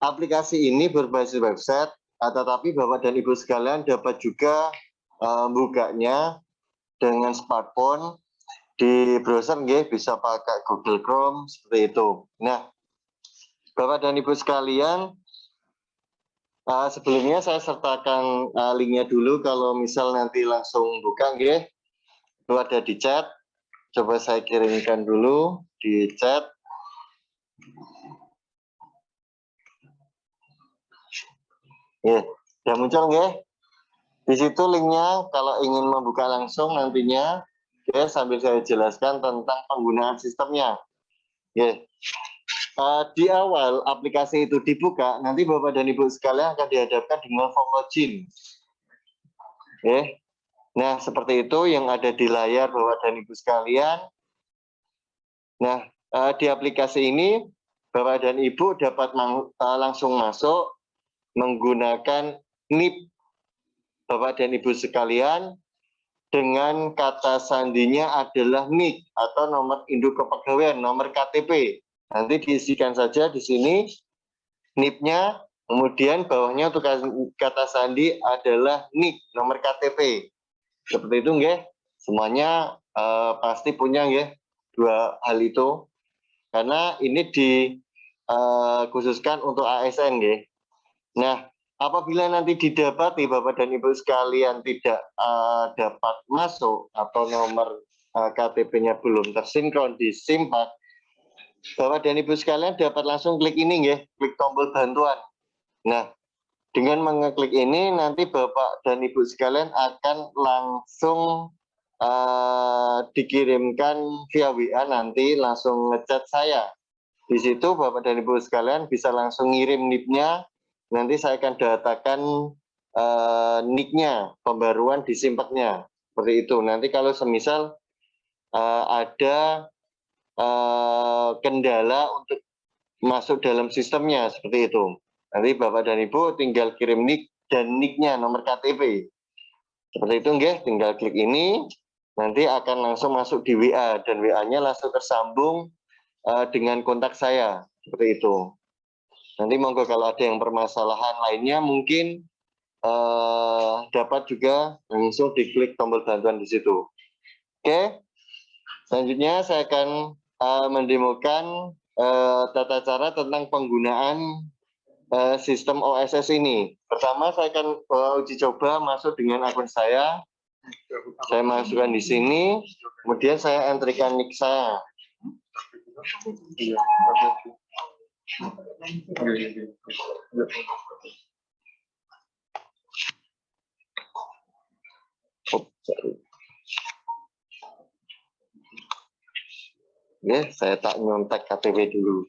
aplikasi ini berbasis website, uh, tetapi Bapak dan Ibu sekalian dapat juga uh, bukanya dengan smartphone di browser nggih bisa pakai Google Chrome seperti itu. Nah, Bapak dan Ibu sekalian, uh, sebelumnya saya sertakan uh, linknya dulu kalau misal nanti langsung buka nggih. Itu ada di chat coba saya kirimkan dulu di chat. Ya, sudah muncul ya. Di situ linknya kalau ingin membuka langsung nantinya, ya sambil saya jelaskan tentang penggunaan sistemnya. Ya. Uh, di awal aplikasi itu dibuka, nanti Bapak dan Ibu sekalian akan dihadapkan dengan form login. Ya. Nah, seperti itu yang ada di layar Bapak dan Ibu sekalian. Nah, uh, di aplikasi ini Bapak dan Ibu dapat uh, langsung masuk menggunakan NIP Bapak dan Ibu sekalian dengan kata sandinya adalah NIK atau nomor induk kepegawaian, nomor KTP. Nanti diisikan saja di sini NIP-nya, kemudian bawahnya untuk kata sandi adalah NIK, nomor KTP. Seperti itu nggih. Semuanya uh, pasti punya nggih dua hal itu. Karena ini dikhususkan uh, untuk ASN nggih. Nah, apabila nanti didapati Bapak dan Ibu sekalian tidak uh, dapat masuk atau nomor uh, KTP-nya belum tersinkron di SIMPAK, Bapak dan Ibu sekalian dapat langsung klik ini ya, klik tombol bantuan. Nah, dengan mengeklik ini nanti Bapak dan Ibu sekalian akan langsung uh, dikirimkan via WA nanti langsung ngechat saya. Di situ Bapak dan Ibu sekalian bisa langsung ngirim NIP-nya nanti saya akan datakan uh, nicknya pembaruan di simpaknya seperti itu. Nanti kalau semisal uh, ada uh, kendala untuk masuk dalam sistemnya seperti itu. Nanti bapak dan ibu tinggal kirim nick dan nicknya nomor KTP seperti itu nggih. Tinggal klik ini nanti akan langsung masuk di WA dan WA-nya langsung tersambung uh, dengan kontak saya seperti itu Nanti monggo kalau ada yang permasalahan lainnya mungkin uh, dapat juga langsung diklik tombol bantuan di situ. Oke, selanjutnya saya akan uh, mendemokan uh, tata cara tentang penggunaan uh, sistem OSS ini. Pertama saya akan uh, uji coba masuk dengan akun saya. Saya masukkan di sini, kemudian saya entrikan nick saya. Ya, saya tak nyontek KTP dulu.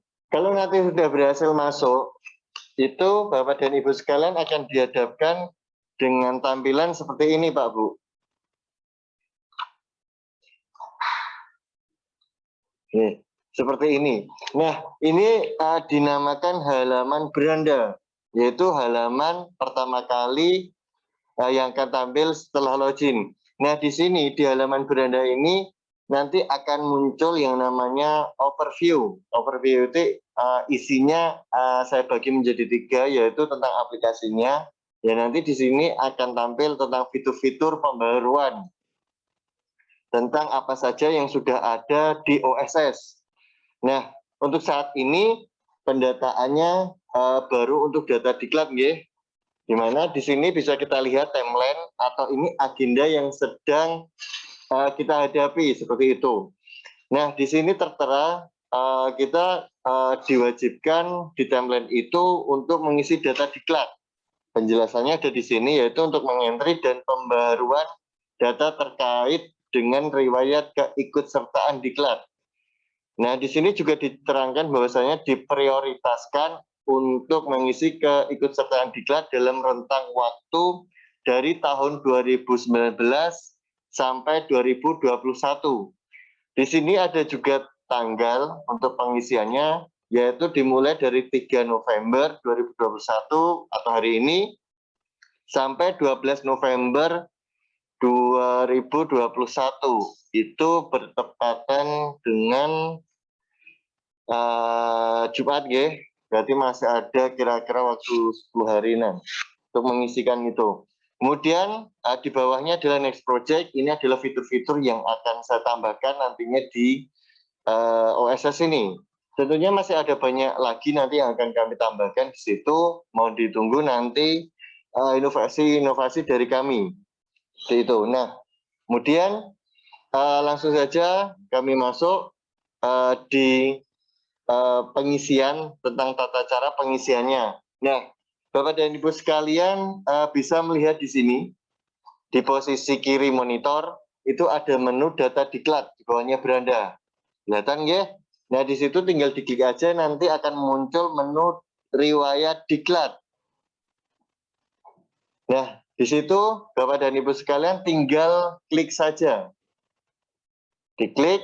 kalau nanti sudah berhasil masuk, itu Bapak dan Ibu sekalian akan dihadapkan dengan tampilan seperti ini, Pak Bu. Oke, seperti ini. Nah, ini uh, dinamakan halaman beranda, yaitu halaman pertama kali uh, yang akan tampil setelah login. Nah, di sini di halaman beranda ini nanti akan muncul yang namanya overview. Overview itu uh, isinya uh, saya bagi menjadi tiga, yaitu tentang aplikasinya. Ya nanti di sini akan tampil tentang fitur-fitur pembaruan tentang apa saja yang sudah ada di OSS. Nah, untuk saat ini pendataannya uh, baru untuk data diklat, ya. Di mana di sini bisa kita lihat timeline atau ini agenda yang sedang uh, kita hadapi seperti itu. Nah, di sini tertera uh, kita uh, diwajibkan di timeline itu untuk mengisi data diklat. Penjelasannya ada di sini yaitu untuk mengentri dan pembaruan data terkait dengan riwayat keikutsertaan diklat. Nah, di sini juga diterangkan bahwasanya diprioritaskan untuk mengisi keikutsertaan diklat dalam rentang waktu dari tahun 2019 sampai 2021. Di sini ada juga tanggal untuk pengisiannya, yaitu dimulai dari 3 November 2021 atau hari ini sampai 12 November 2021 itu bertepatan dengan uh, Jumat ya berarti masih ada kira-kira waktu 10 hari nah, untuk mengisikan itu kemudian uh, di bawahnya adalah next project. Ini adalah fitur-fitur yang akan saya tambahkan nantinya di uh, OSS ini. Tentunya masih ada banyak lagi nanti yang akan kami tambahkan di situ. Mau ditunggu nanti inovasi-inovasi uh, dari kami itu nah kemudian uh, langsung saja kami masuk uh, di Eh, pengisian tentang tata cara pengisiannya. Nah, Bapak dan Ibu sekalian uh, bisa melihat di sini di posisi kiri monitor itu ada menu data diklat di bawahnya beranda. Kelihatan ya? Nah, di situ tinggal diklik aja nanti akan muncul menu riwayat diklat. Nah, di situ Bapak dan Ibu sekalian tinggal klik saja. Diklik,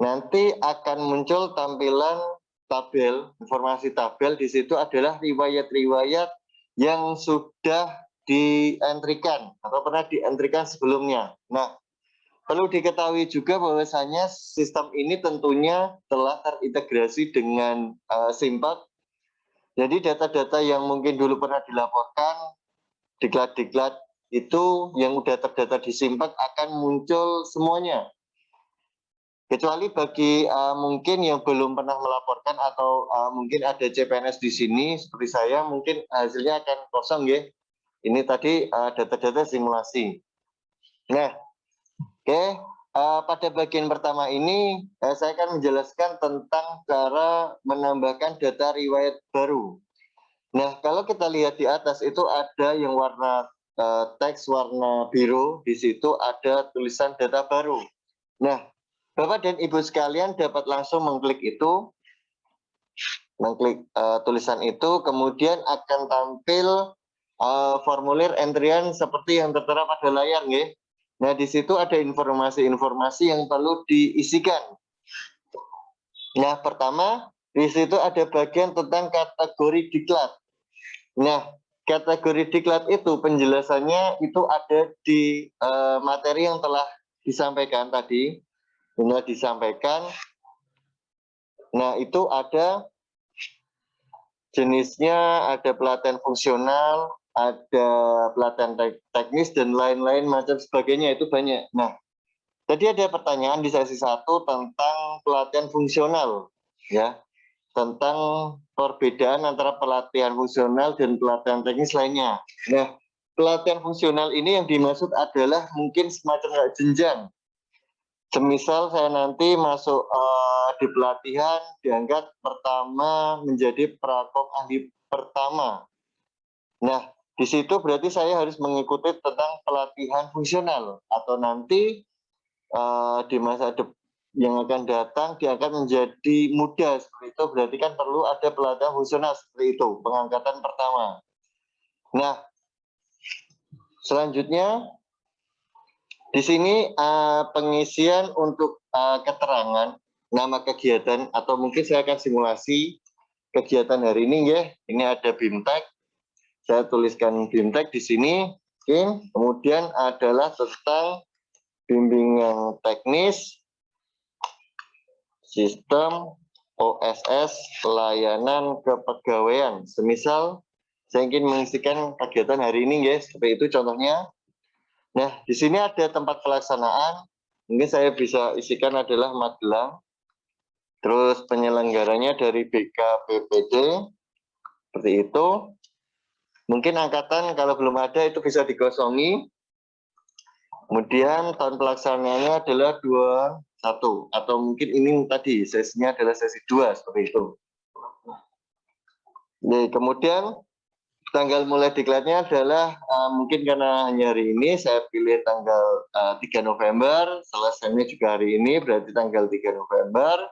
nanti akan muncul tampilan tabel, informasi tabel di situ adalah riwayat-riwayat yang sudah dientrikan atau pernah dientrikan sebelumnya. Nah, perlu diketahui juga bahwasanya sistem ini tentunya telah terintegrasi dengan uh, Simpak. Jadi data-data yang mungkin dulu pernah dilaporkan, diklat-diklat itu yang sudah terdata di Simpak akan muncul semuanya kecuali bagi uh, mungkin yang belum pernah melaporkan atau uh, mungkin ada CPNS di sini seperti saya mungkin hasilnya akan kosong ya ini tadi data-data uh, simulasi. Nah oke okay. uh, pada bagian pertama ini uh, saya akan menjelaskan tentang cara menambahkan data riwayat baru. Nah kalau kita lihat di atas itu ada yang warna uh, teks warna biru di situ ada tulisan data baru. Nah Bapak dan Ibu sekalian dapat langsung mengklik itu, mengklik uh, tulisan itu, kemudian akan tampil uh, formulir entrian seperti yang tertera pada layar, ya. Nah, di situ ada informasi-informasi yang perlu diisikan. Nah, pertama, di situ ada bagian tentang kategori diklat. Nah, kategori diklat itu penjelasannya itu ada di uh, materi yang telah disampaikan tadi sudah disampaikan. Nah, itu ada jenisnya, ada pelatihan fungsional, ada pelatihan teknis, dan lain-lain macam sebagainya, itu banyak. Nah, tadi ada pertanyaan di sesi satu tentang pelatihan fungsional, ya, tentang perbedaan antara pelatihan fungsional dan pelatihan teknis lainnya. Nah, pelatihan fungsional ini yang dimaksud adalah mungkin semacam jenjang semisal saya nanti masuk uh, di pelatihan diangkat pertama menjadi prakom ahli pertama. Nah, di situ berarti saya harus mengikuti tentang pelatihan fungsional atau nanti uh, di masa depan yang akan datang diangkat menjadi muda seperti itu berarti kan perlu ada pelatihan fungsional seperti itu pengangkatan pertama. Nah, selanjutnya di sini uh, pengisian untuk uh, keterangan nama kegiatan atau mungkin saya akan simulasi kegiatan hari ini ya. Ini ada BIMTEK. Saya tuliskan BIMTEK di sini. Oke. Kemudian adalah tentang bimbingan teknis sistem OSS layanan kepegawaian. Semisal saya ingin mengisikan kegiatan hari ini ya, seperti itu contohnya. Nah, di sini ada tempat pelaksanaan. Mungkin saya bisa isikan adalah Magelang. Terus penyelenggaranya dari BKPPD. Seperti itu. Mungkin angkatan kalau belum ada itu bisa dikosongi. Kemudian tahun pelaksanaannya adalah 21 atau mungkin ini tadi sesinya adalah sesi 2 seperti itu. Jadi, kemudian tanggal mulai diklatnya adalah uh, mungkin karena hanya hari ini saya pilih tanggal uh, eh, 3 November, selesainya juga hari ini berarti tanggal 3 November.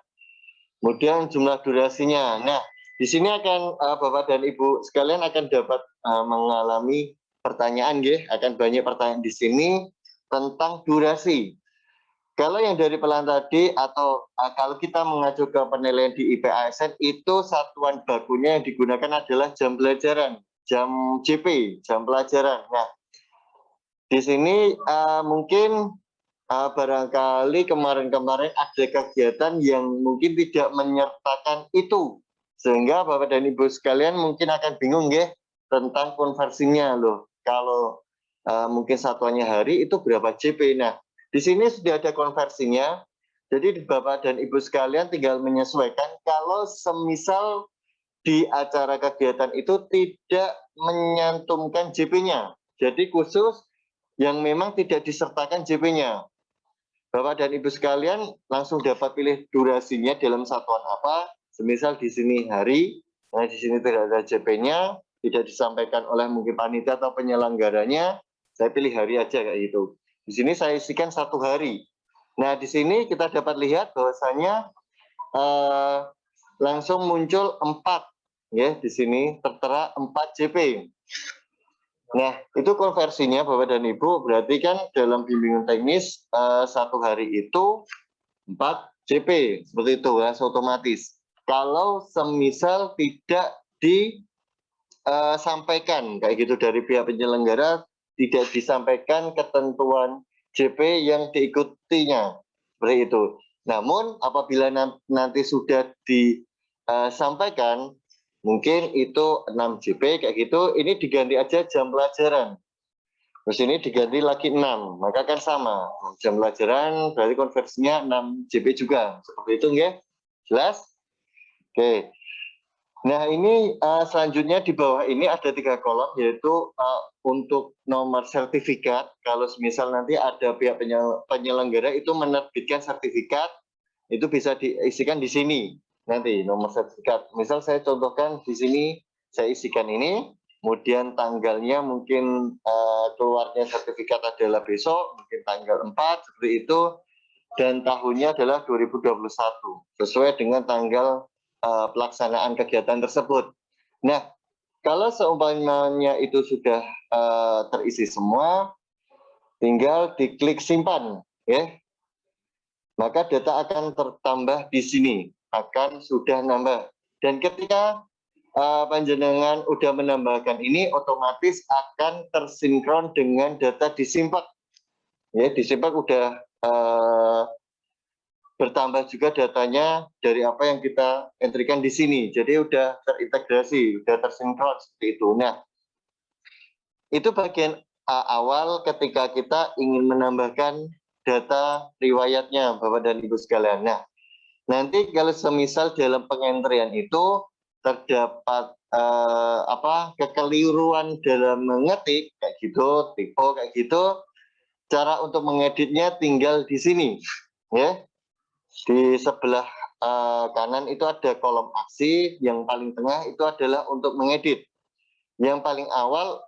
Kemudian jumlah durasinya. Nah, di sini akan uh, Bapak dan Ibu sekalian akan dapat uh, mengalami pertanyaan ya, akan banyak pertanyaan di sini tentang durasi. Kalau yang dari pelan tadi atau uh, kalau kita mengacu ke penilaian di IPASN itu satuan bakunya yang digunakan adalah jam pelajaran jam JP, jam pelajaran. Nah, di sini uh, mungkin uh, barangkali kemarin-kemarin ada kegiatan yang mungkin tidak menyertakan itu. Sehingga Bapak dan Ibu sekalian mungkin akan bingung ya tentang konversinya loh. Kalau uh, mungkin satuannya hari itu berapa JP. Nah, di sini sudah ada konversinya. Jadi Bapak dan Ibu sekalian tinggal menyesuaikan kalau semisal di acara kegiatan itu tidak menyantumkan JP-nya. Jadi khusus yang memang tidak disertakan JP-nya. Bapak dan Ibu sekalian langsung dapat pilih durasinya dalam satuan apa. Semisal di sini hari, nah di sini tidak ada JP-nya, tidak disampaikan oleh mungkin panitia atau penyelenggaranya, saya pilih hari aja kayak gitu. Di sini saya isikan satu hari. Nah, di sini kita dapat lihat bahwasanya eh, langsung muncul empat ya di sini tertera 4 JP. Nah, itu konversinya Bapak dan Ibu, berarti kan dalam bimbingan teknis eh, satu hari itu 4 JP, seperti itu ya, otomatis. Kalau semisal tidak disampaikan kayak gitu dari pihak penyelenggara, tidak disampaikan ketentuan JP yang diikutinya, seperti itu. Namun apabila nanti sudah disampaikan mungkin itu 6 JP kayak gitu. Ini diganti aja jam pelajaran. Terus ini diganti lagi 6 maka kan sama. Jam pelajaran berarti konversinya 6 JP juga. Seperti itu enggak jelas? Oke. Nah ini uh, selanjutnya di bawah ini ada tiga kolom yaitu uh, untuk nomor sertifikat. Kalau misal nanti ada pihak penyelenggara itu menerbitkan sertifikat itu bisa diisikan di sini nanti nomor sertifikat. Misal saya contohkan di sini saya isikan ini, kemudian tanggalnya mungkin uh, keluarnya sertifikat adalah besok, mungkin tanggal 4 seperti itu, dan tahunnya adalah 2021 sesuai dengan tanggal uh, pelaksanaan kegiatan tersebut. Nah, kalau seumpamanya itu sudah uh, terisi semua, tinggal diklik simpan, ya. Maka data akan tertambah di sini akan sudah nambah. Dan ketika uh, panjenengan udah menambahkan ini, otomatis akan tersinkron dengan data disimpak. Ya, disimpak udah uh, bertambah juga datanya dari apa yang kita entrikan di sini. Jadi udah terintegrasi, udah tersinkron seperti itu. Nah, itu bagian uh, awal ketika kita ingin menambahkan data riwayatnya Bapak dan Ibu sekalian. Nah, Nanti kalau semisal dalam pengentrian itu terdapat eh, apa kekeliruan dalam mengetik kayak gitu, tipe kayak gitu, cara untuk mengeditnya tinggal di sini, ya. Di sebelah eh, kanan itu ada kolom aksi, yang paling tengah itu adalah untuk mengedit. Yang paling awal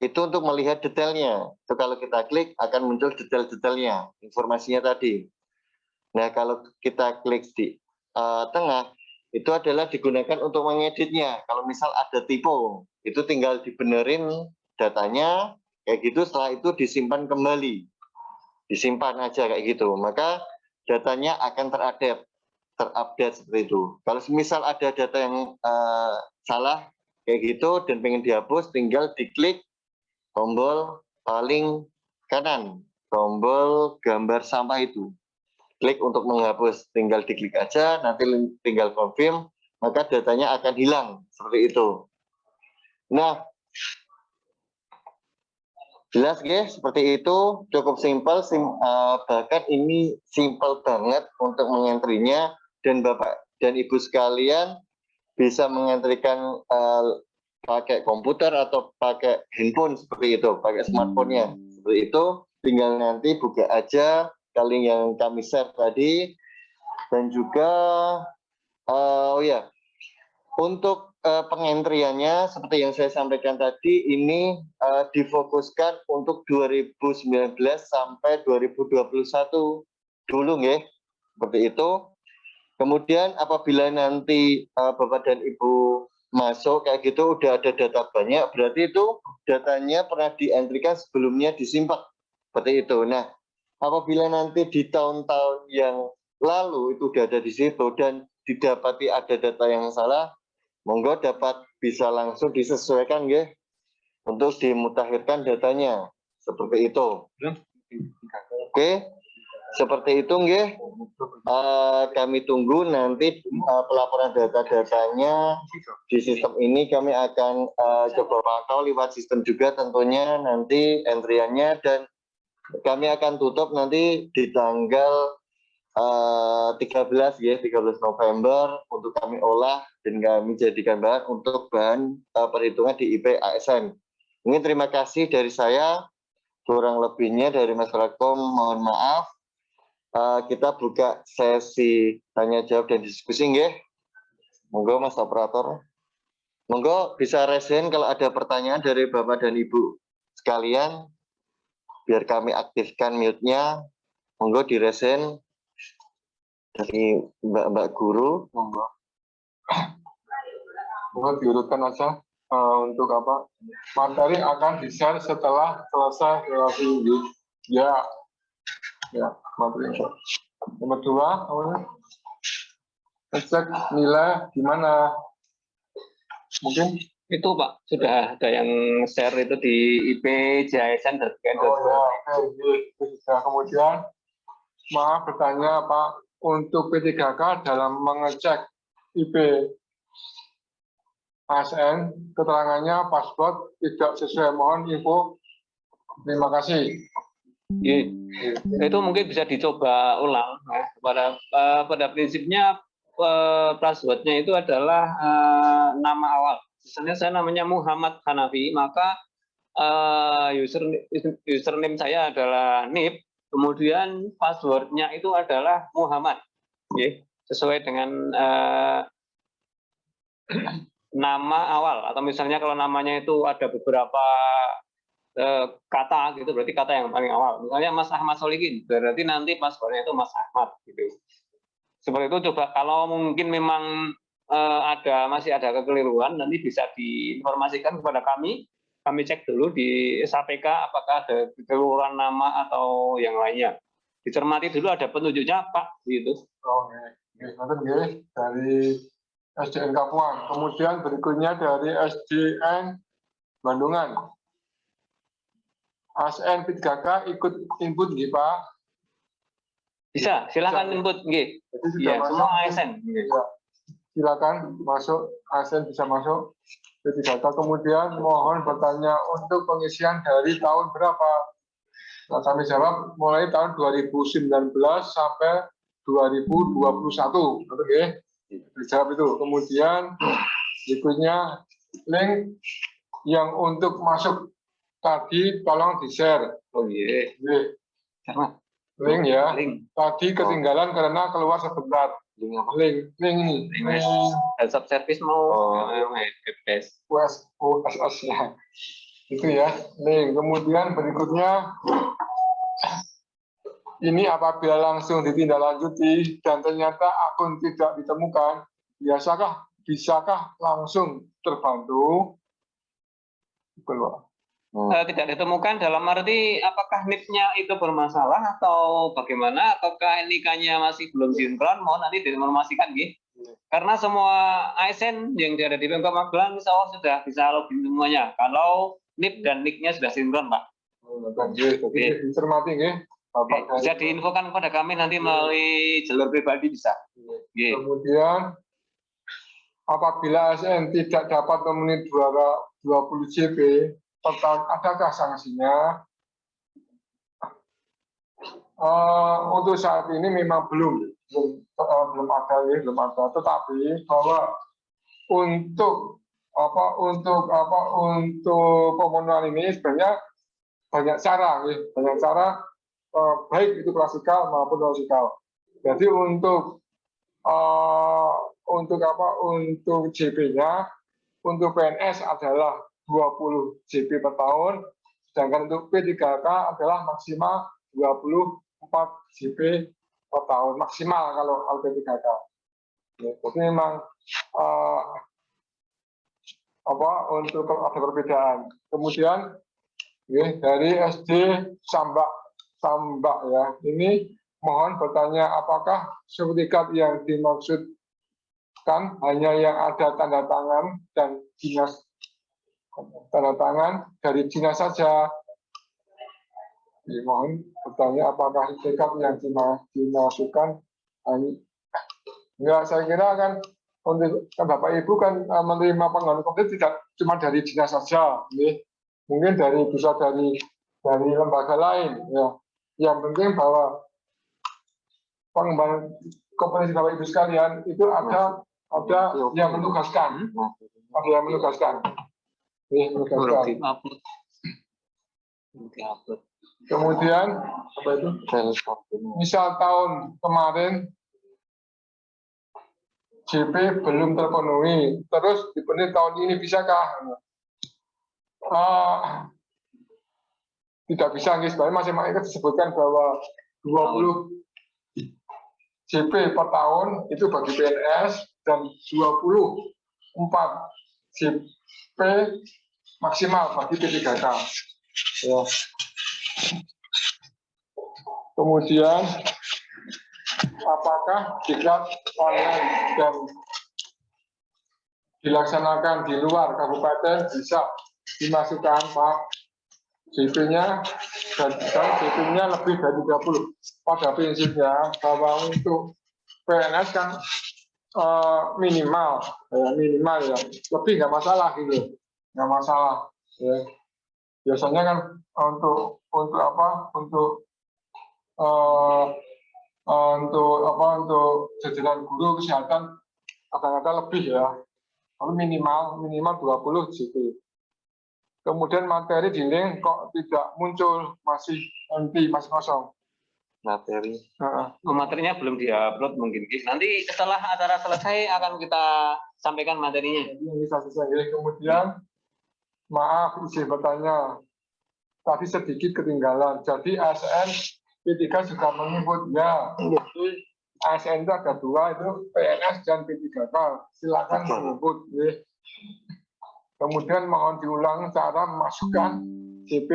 itu untuk melihat detailnya. Itu kalau kita klik akan muncul detail-detailnya, informasinya tadi. Nah, kalau kita klik di uh, tengah, itu adalah digunakan untuk mengeditnya. Kalau misal ada tipe, itu tinggal dibenerin datanya, kayak gitu, setelah itu disimpan kembali. Disimpan aja kayak gitu. Maka datanya akan terupdate, terupdate seperti itu. Kalau misal ada data yang uh, salah, kayak gitu, dan pengen dihapus, tinggal diklik tombol paling kanan, tombol gambar sampah itu klik untuk menghapus tinggal diklik aja nanti tinggal confirm maka datanya akan hilang. Seperti itu. Nah jelas guys? Seperti itu. Cukup simpel sim, uh, bahkan ini simpel banget untuk mengentrinya. Dan bapak dan ibu sekalian bisa mengentrikan uh, pakai komputer atau pakai handphone seperti itu. Pakai smartphone-nya. Seperti itu. Tinggal nanti buka aja kali yang kami share tadi. Dan juga uh, oh ya untuk uh, pengentriannya seperti yang saya sampaikan tadi ini uh, difokuskan untuk 2019 sampai 2021 dulu ya seperti itu. Kemudian apabila nanti uh, Bapak dan Ibu masuk kayak gitu udah ada data banyak berarti itu datanya pernah dientrikan sebelumnya disimpan. Seperti itu. Nah apabila nanti di tahun-tahun yang lalu itu sudah ada di situ dan didapati ada data yang salah, monggo dapat bisa langsung disesuaikan ya untuk dimutakhirkan datanya. Seperti itu. Oke, seperti itu nggih. Eh, kami tunggu nanti eh, pelaporan data-datanya di sistem ini kami akan eh, coba pantau lewat sistem juga tentunya nanti entriannya dan kami akan tutup nanti di tanggal eh, 13 ya 13 November untuk kami olah dan kami jadikan bahan untuk bahan eh, perhitungan di IP ASN. Mungkin terima kasih dari saya kurang lebihnya dari Mas Rakom mohon maaf Eh, kita buka sesi tanya jawab dan diskusi nggih. Monggo Mas operator. Monggo bisa resen kalau ada pertanyaan dari Bapak dan Ibu sekalian biar kami aktifkan mute-nya. Monggo diresen dari Mbak-mbak guru. Monggo. Monggo diurutkan aja eh, untuk apa materi akan di-share setelah selesai relasi. Ya, ya materi. Nomor dua, ngecek nilai gimana? Mungkin Itu Pak, sudah ada yang share itu di IP JSN dan Oh ya, oke, itu sudah. Kemudian, maaf bertanya Pak, untuk P3K dalam mengecek IP ASN, keterangannya paspor tidak sesuai. Mohon info. Terima kasih. Iya. itu mungkin bisa dicoba ulang ya. pada eh, pada prinsipnya eh, passwordnya itu adalah eh, nama awal misalnya saya namanya Muhammad Hanafi maka user username saya adalah Nip kemudian passwordnya itu adalah Muhammad. Oke, sesuai dengan eh, nama awal. Atau misalnya kalau namanya itu ada beberapa eh, kata gitu berarti kata yang paling awal. Misalnya Mas Ahmad Solikin berarti nanti passwordnya itu Mas Ahmad gitu. Seperti itu coba kalau mungkin memang ada masih ada kekeliruan nanti bisa diinformasikan kepada kami kami cek dulu di SAPK apakah ada kekeliruan nama atau yang lainnya dicermati dulu ada petunjuknya Pak gitu Oh, nggih, dari SDN Kapuan. Kemudian berikutnya dari SDN Bandungan. ASN P3K ikut input nggih Pak. bisa silakan Bisa. input nggih Iya, semua ASN Ya. Silakan masuk, ASN bisa masuk. P3K kemudian mohon bertanya untuk pengisian dari tahun berapa? Nah, kami jawab mulai tahun 2019 sampai 2021. Oke, dijawab itu. Kemudian berikutnya link yang untuk masuk tadi tolong di-share. oh iya Sama. Link ya. link Tadi ketinggalan karena keluar sebentar. Link apa? Link, link ini. Link dan subservice mau Oh. webdesk. US, USS ya. Itu ya. Link. Kemudian berikutnya ini apabila langsung ditindaklanjuti dan ternyata akun tidak ditemukan, biasakah bisakah langsung terbantu? Keluar. Eh, tidak ditemukan dalam arti apakah NIP-nya itu bermasalah atau bagaimana ataukah NIK-nya masih belum sinkron mohon nanti diinformasikan gitu. Karena semua ASN yang ada di Pemkot Magelang insya Allah sudah bisa login semuanya. Kalau NIP dan NIK-nya sudah sinkron, Pak. Jadi dicermati nggih. Bapak Bisa diinfokan kepada kami nanti melalui jalur pribadi bisa. Kemudian apabila ASN tidak dapat memenuhi 20 JP tahun, adakah sanksinya? Eh, untuk saat ini memang belum belum, eh, belum ada ya, belum ada. Tetapi bahwa untuk apa untuk apa untuk pemenuhan ini sebenarnya banyak cara, ya, banyak cara eh, baik itu klasikal maupun klasikal. Jadi untuk eh, untuk apa untuk JP-nya untuk PNS adalah 20 JP per tahun sedangkan untuk P3K adalah maksimal 24 JP per tahun maksimal kalau kalau P3K. Ya, jadi memang eh, apa untuk ada perbedaan. Kemudian ya, dari SD Sambak Sambak ya ini mohon bertanya apakah sertifikat yang dimaksudkan hanya yang ada tanda tangan dan dinas tanda tangan dari dinas saja. Dimohon bertanya apakah tekad yang dimasukkan Enggak, saya kira kan untuk Bapak Ibu kan uh, menerima pengaduan komplit tidak cuma dari dinas saja, ya. mungkin dari bisa dari dari lembaga lain. Ya. Yang penting bahwa pengembangan kompetensi Bapak Ibu sekalian itu ada ada yang menugaskan, ada yang menugaskan. Ya, menugaskan. Kemudian apa itu? Misal tahun kemarin JP belum terpenuhi, terus dipenuhi tahun ini bisakah? Uh, tidak bisa, guys. Bahwa masih itu disebutkan bahwa 20 JP per tahun itu bagi PNS dan 24 JP maksimal bagi P3K. Ya. Kemudian apakah diklat online dan dilaksanakan di luar kabupaten bisa dimasukkan Pak JP-nya dan JP-nya lebih dari 30 pada prinsipnya bahwa untuk PNS kan uh, minimal ya, minimal ya lebih nggak masalah gitu nggak masalah ya. Biasanya kan untuk untuk apa untuk uh, untuk apa untuk jajaran guru kesehatan kadang-kadang lebih ya. Tapi minimal minimal 20 JP kemudian materi di link kok tidak muncul masih empty masih kosong. Materi. Uh, materinya belum diupload mungkin nanti setelah acara selesai akan kita sampaikan materinya. Ini bisa selesai kemudian maaf izin bertanya. Tadi sedikit ketinggalan. Jadi ASN P3 juga menyebutnya jadi ASN itu ada dua itu PNS dan P3K silakan menyebut ya. kemudian mohon diulang cara memasukkan JP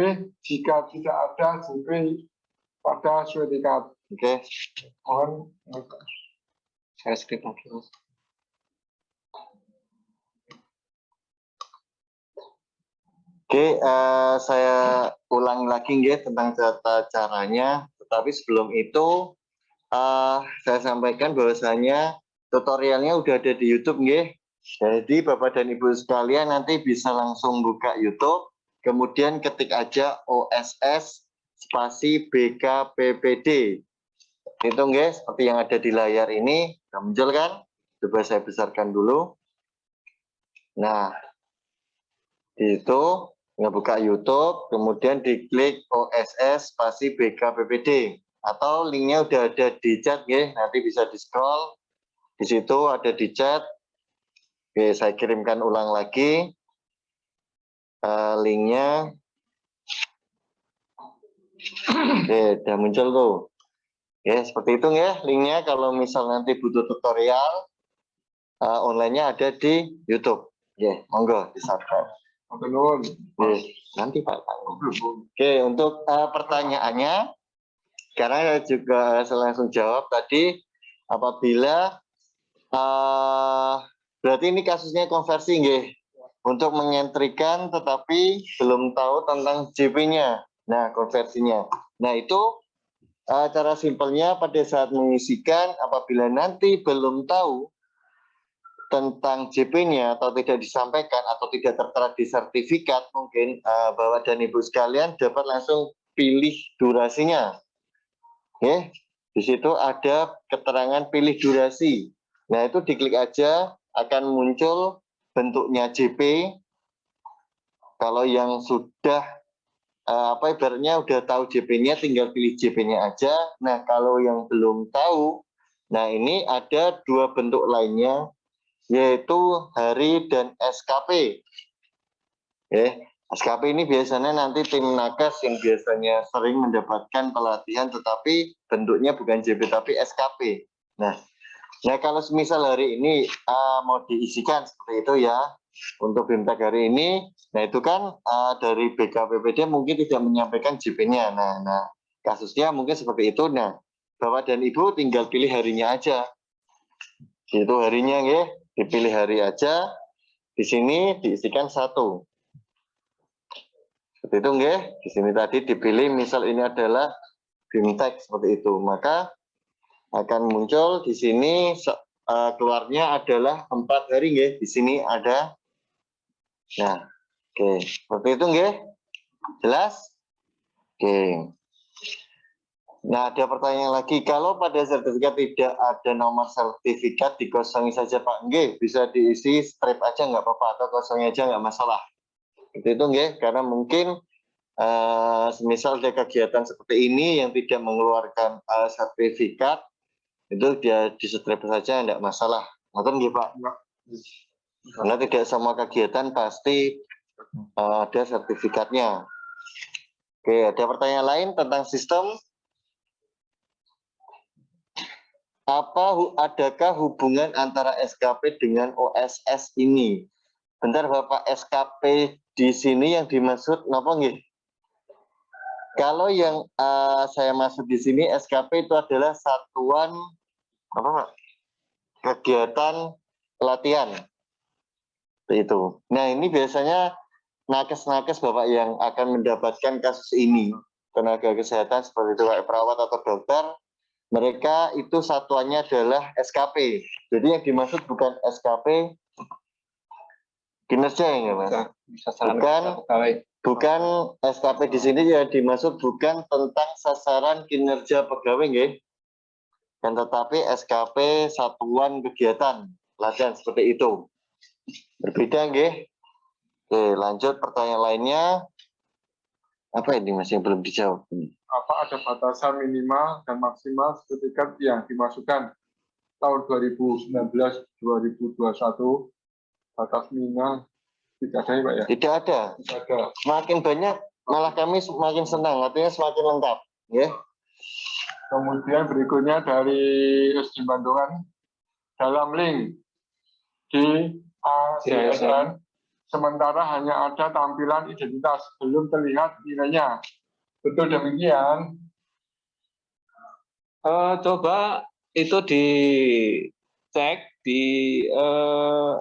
jika tidak ada JP pada sertifikat oke. Okay. mohon. Saya skip lagi Oke, uh, saya ulang lagi ya tentang tata caranya. Tetapi sebelum itu, uh, saya sampaikan bahwasanya tutorialnya udah ada di YouTube, nggih. Jadi Bapak dan Ibu sekalian nanti bisa langsung buka YouTube, kemudian ketik aja OSS spasi BKPPD. Itu nggih, seperti yang ada di layar ini, sudah muncul kan? Coba saya besarkan dulu. Nah, itu ngebuka YouTube, kemudian diklik OSS spasi BKPPD atau linknya udah ada di chat ya, nanti bisa di scroll. Di situ ada di chat. Oke, saya kirimkan ulang lagi uh, linknya. Oke, udah muncul tuh. Ya, seperti itu ya linknya. Kalau misal nanti butuh tutorial, uh, online-nya ada di YouTube. Ya, monggo di subscribe. Belum. Nanti Pak. Oke, untuk uh, pertanyaannya, karena saya juga saya langsung jawab tadi, apabila uh, berarti ini kasusnya konversi, nggih, untuk mengentrikan tetapi belum tahu tentang JP-nya. Nah, konversinya. Nah, itu uh, cara simpelnya pada saat mengisikan, apabila nanti belum tahu tentang JP-nya atau tidak disampaikan atau tidak tertera di sertifikat mungkin uh, Bapak dan Ibu sekalian dapat langsung pilih durasinya. Oke, di situ ada keterangan pilih durasi. Nah, itu diklik aja akan muncul bentuknya JP. Kalau yang sudah uh, apa ibaratnya udah tahu JP-nya tinggal pilih JP-nya aja. Nah, kalau yang belum tahu, nah ini ada dua bentuk lainnya yaitu hari dan SKP. Eh, SKP ini biasanya nanti tim nakes yang biasanya sering mendapatkan pelatihan tetapi bentuknya bukan JP tapi SKP. Nah, nah kalau misal hari ini uh, mau diisikan seperti itu ya untuk BIMTEK hari ini, nah itu kan uh, dari BKPPD mungkin tidak menyampaikan JP-nya. Nah, nah kasusnya mungkin seperti itu. Nah, Bapak dan Ibu tinggal pilih harinya aja. Itu harinya ya dipilih hari aja di sini diisikan satu Seperti itu nggih. Di sini tadi dipilih misal ini adalah bimtek seperti itu, maka akan muncul di sini uh, keluarnya adalah empat hari nggih. Di sini ada Nah, oke. Okay. Seperti itu nggih. Jelas? Oke. Nah, ada pertanyaan lagi. Kalau pada sertifikat tidak ada nomor sertifikat, dikosongi saja Pak. Nggih, bisa diisi strip aja nggak apa-apa, atau kosongnya aja nggak masalah. Itu itu nggih, karena mungkin uh, misal ada kegiatan seperti ini yang tidak mengeluarkan uh, sertifikat, itu dia di strip saja nggak masalah. Ngerti nggih Pak? Karena tidak semua kegiatan pasti uh, ada sertifikatnya. Oke, ada pertanyaan lain tentang sistem? Apa adakah hubungan antara SKP dengan OSS ini? Bentar Bapak, SKP di sini yang dimaksud apa nggih? Kalau yang uh, saya maksud di sini SKP itu adalah satuan apa Pak? Kegiatan latihan. Itu. Nah, ini biasanya nakes-nakes Bapak yang akan mendapatkan kasus ini. Tenaga kesehatan seperti itu Pak perawat atau dokter mereka itu satuannya adalah SKP. Jadi yang dimaksud bukan SKP kinerja ya mas. Bukan bukan SKP di sini ya dimaksud bukan tentang sasaran kinerja pegawai nggih. Dan tetapi SKP satuan kegiatan latihan seperti itu. Berbeda nggih. Oke, lanjut pertanyaan lainnya. Apa ini Mas yang belum dijawab? Apa ada batasan minimal dan maksimal sertifikat yang dimasukkan tahun 2019-2021 batas minimal tidak ada ya Pak ya? Tidak ada. Tidak ada. Semakin banyak malah kami semakin senang, artinya semakin lengkap. Ya. Kemudian berikutnya dari SD Bandungan dalam link di ACSN sementara hanya ada tampilan identitas, belum terlihat nilainya. Betul demikian? Uh, coba itu dicek di uh,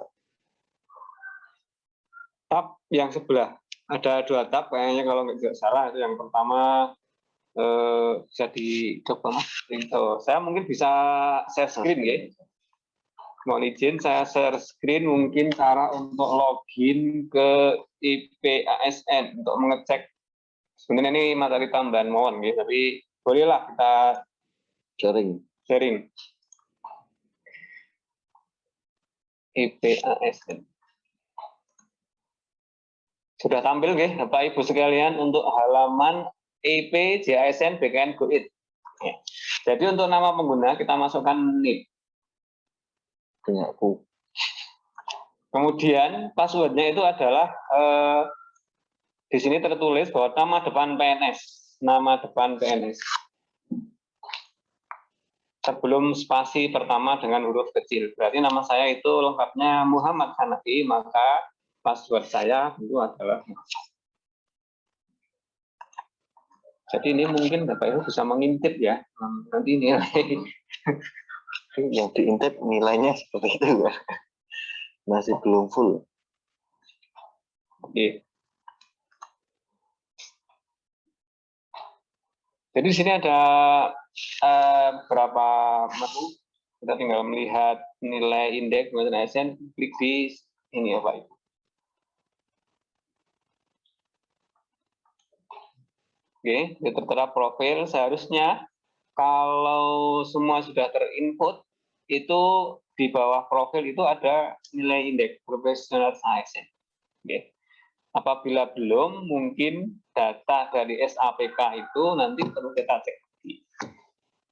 tab yang sebelah. Ada dua tab kayaknya kalau nggak salah. Itu yang pertama uh, bisa dicoba mas. Saya mungkin bisa share screen ya mohon izin saya share screen mungkin cara untuk login ke IPASN untuk mengecek. Sebenarnya ini materi tambahan mohon gitu tapi bolehlah kita sharing. sharing. IPASN sudah tampil nggih Bapak Ibu sekalian untuk halaman IP JASN BKN GoID. Ya. Jadi untuk nama pengguna kita masukkan NIP Kemudian passwordnya itu adalah eh, di sini tertulis bahwa nama depan PNS, nama depan PNS. Sebelum spasi pertama dengan huruf kecil, berarti nama saya itu lengkapnya Muhammad Hanafi, maka password saya itu adalah Jadi ini mungkin Bapak Ibu bisa mengintip ya, nanti yang diintip nilainya seperti itu ya. Masih belum full. Oke jadi di sini ada uh, berapa menu? Kita tinggal melihat nilai indeks kemudian ASN klik di ini ya Pak. Oke, okay, tertera profil. Seharusnya kalau semua sudah terinput, itu di bawah profil itu ada nilai indeks professional science. Okay. Apabila belum, mungkin data dari SAPK itu nanti perlu kita cek.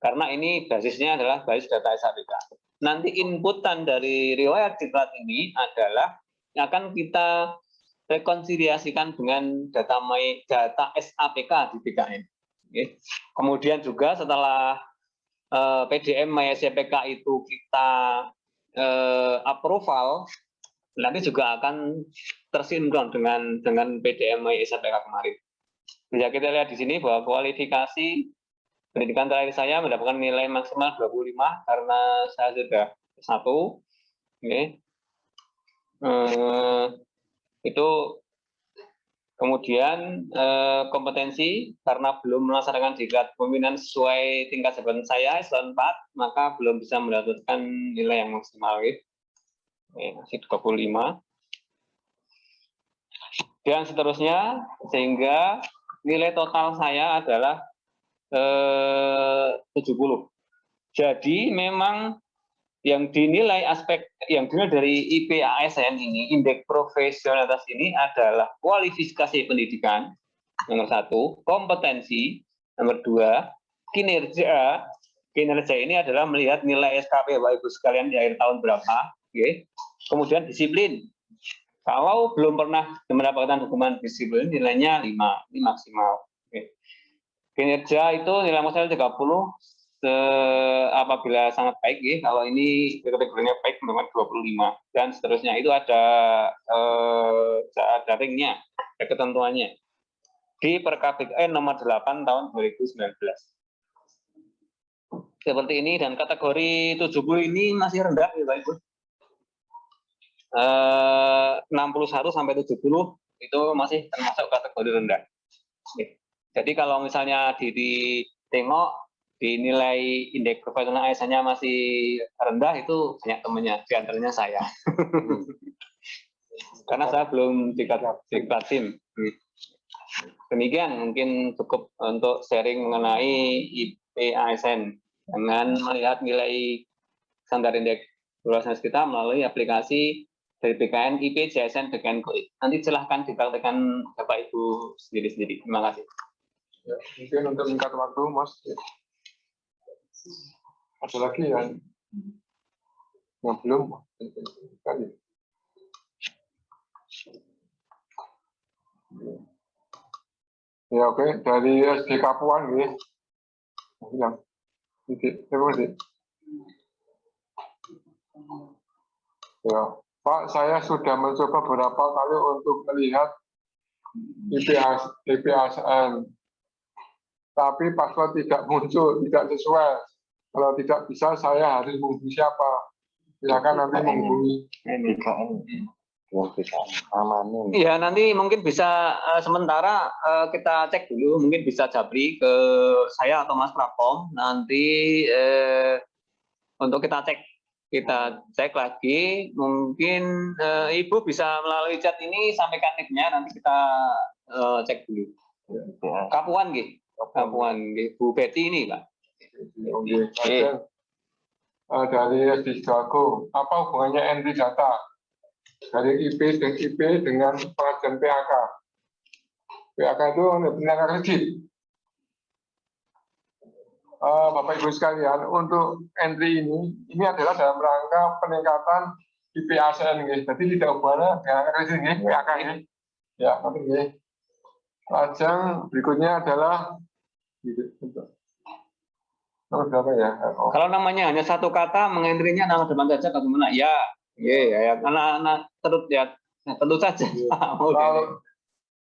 Karena ini basisnya adalah basis data SAPK. Nanti inputan dari riwayat diklat ini adalah akan kita rekonsiliasikan dengan data data SAPK di BKN. Kemudian juga setelah eh, PDM MySCPK itu kita uh, approval, nanti juga akan tersinkron dengan dengan PDM MySCPK kemarin. Bisa kita lihat di sini bahwa kualifikasi pendidikan terakhir saya mendapatkan nilai maksimal 25 karena saya sudah satu. Oke. Uh, itu Kemudian eh, kompetensi karena belum melaksanakan diklat pemimpinan sesuai tingkat jabatan saya eselon 4 maka belum bisa mendapatkan nilai yang maksimal gitu. Oke, masih 25. Dan seterusnya sehingga nilai total saya adalah eh, 70. Jadi memang yang dinilai aspek yang dinilai dari IPASN ini, indeks profesionalitas ini adalah kualifikasi pendidikan, nomor satu, kompetensi, nomor dua, kinerja, kinerja ini adalah melihat nilai SKP Bapak Ibu sekalian di akhir tahun berapa, oke. kemudian disiplin. Kalau belum pernah mendapatkan hukuman disiplin, nilainya 5, ini maksimal. Oke. Kinerja itu nilai maksimal 30, se apabila sangat baik ya kalau ini kategorinya baik memang 25 dan seterusnya itu ada eh, ada ringnya ada ketentuannya. Di Perkabikn nomor 8 tahun 2019 seperti ini dan kategori 70 ini masih rendah ya Pak Ibu. Eh, 61 sampai 70 itu masih termasuk kategori rendah. Jadi kalau misalnya di, di tengok dinilai indeks profesional ASN-nya masih rendah itu banyak temannya, di antaranya saya. Karena saya belum diklat, tim. Demikian mungkin cukup untuk sharing mengenai IP ASN dengan melihat nilai standar indeks profesional kita melalui aplikasi dari BKN IP JSN BKN. Nanti silahkan dipraktekkan Bapak Ibu sendiri-sendiri. Terima kasih. Ya, mungkin untuk singkat waktu, Mas. Ada lagi yang yang belum kali. Ya oke dari SD Kapuan ya. Yang ini siapa sih? Ya Pak saya sudah mencoba beberapa kali untuk melihat IPAS, IPASN tapi password tidak muncul, tidak sesuai. Kalau tidak bisa, saya harus menghubungi siapa? Silakan nanti menghubungi. Iya, nanti mungkin bisa uh, sementara uh, kita cek dulu, mungkin bisa Jabri ke saya atau Mas Prapom. Nanti uh, untuk kita cek, kita cek lagi. Mungkin uh, Ibu bisa melalui chat ini sampaikan tipnya, nanti kita uh, cek dulu. Kapuan gitu. Kapuan Bu Betty ini, Pak. Oke, uh, dari SD Jago, apa hubungannya entry data dari IP dan IP dengan pengajian PAK? PAK itu penilaian kredit. Uh, Bapak Ibu sekalian, untuk entry ini, ini adalah dalam rangka peningkatan IP ASN, guys. Jadi tidak hubungannya dengan kredit, guys, PAK ini. Ya, nanti, guys. Lajang berikutnya adalah Berapa ya? Oh. Kalau namanya hanya satu kata, mengentrinya nama depan saja bagaimana? Ya, ya, ya, anak-anak terus ya, tentu saja. Oke. Kalau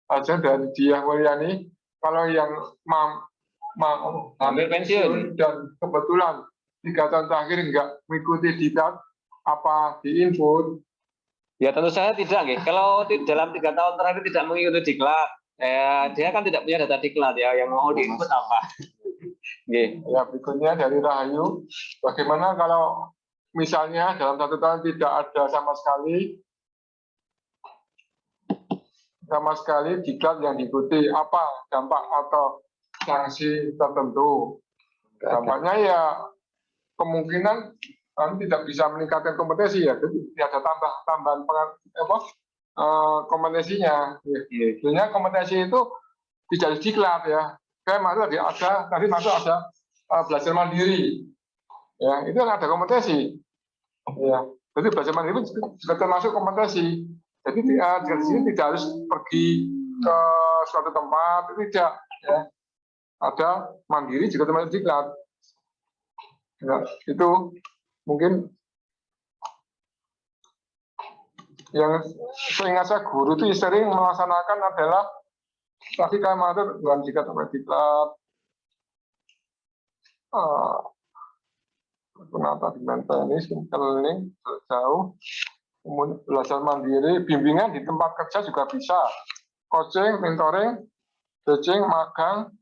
aja dari dia Mulyani, kalau yang mam, mam, ambil pensiun dan kebetulan tiga tahun terakhir enggak mengikuti diklat apa di input Ya tentu saya tidak, ya. kalau di dalam tiga tahun terakhir tidak mengikuti diklat, eh, dia kan tidak punya data diklat ya, yang mau diinput apa? Ya, berikutnya dari Rahayu, bagaimana kalau misalnya dalam satu tahun tidak ada sama sekali sama sekali diklat yang diikuti, apa dampak atau sanksi tertentu? Dampaknya ya kemungkinan kan tidak bisa meningkatkan kompetensi ya, jadi tidak ada tambah tambahan apa uh, kompetensinya. Sebenarnya kompetensi itu tidak diklat ya, kayak masuk tadi ada tadi masuk ada uh, belajar mandiri. Ya itu kan ada kompetensi. Ya jadi belajar mandiri juga termasuk kompetensi. Jadi uh, di sini tidak harus pergi ke suatu tempat tidak ya. Ada mandiri juga termasuk diklat. Ya, itu mungkin yang seingat saya guru itu sering melaksanakan adalah jika sampai diklat uh, penata dengan teknis, learning jauh, belajar mandiri, bimbingan di tempat kerja juga bisa, coaching, mentoring, coaching, magang,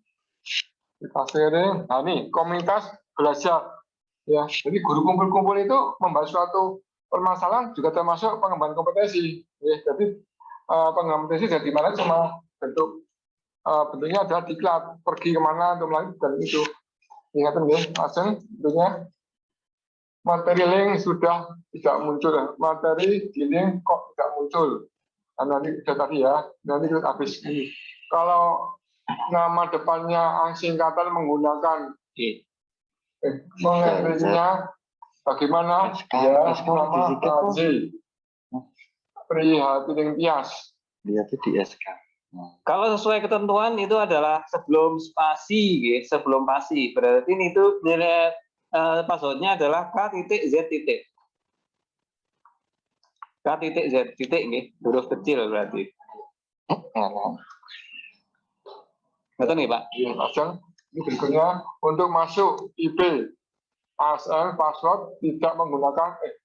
kita sharing. Nah ini komunitas belajar. Ya, jadi guru kumpul-kumpul itu membahas suatu permasalahan juga termasuk pengembangan kompetensi. Ya, jadi uh, pengembangan kompetensi dari mana cuma bentuk uh, bentuknya adalah diklat pergi ke mana untuk melakukan itu. Ingatan ya, langsung tentunya materi link sudah tidak muncul. Materi di link kok tidak muncul. Nah, nanti sudah tadi ya, nanti habis ini. Kalau nama depannya singkatan menggunakan eh, mengenainya bagaimana ya nama Haji Prihatin Tias Dia tuh di SK. Kalau sesuai ketentuan itu adalah sebelum spasi, gitu, sebelum pasi. Berarti ini itu nilai eh, passwordnya adalah k titik z titik. K titik z titik, gitu, huruf kecil berarti. Betul nih Pak? Ya, pasang. Ini berikutnya untuk masuk IP ASN password tidak menggunakan eh,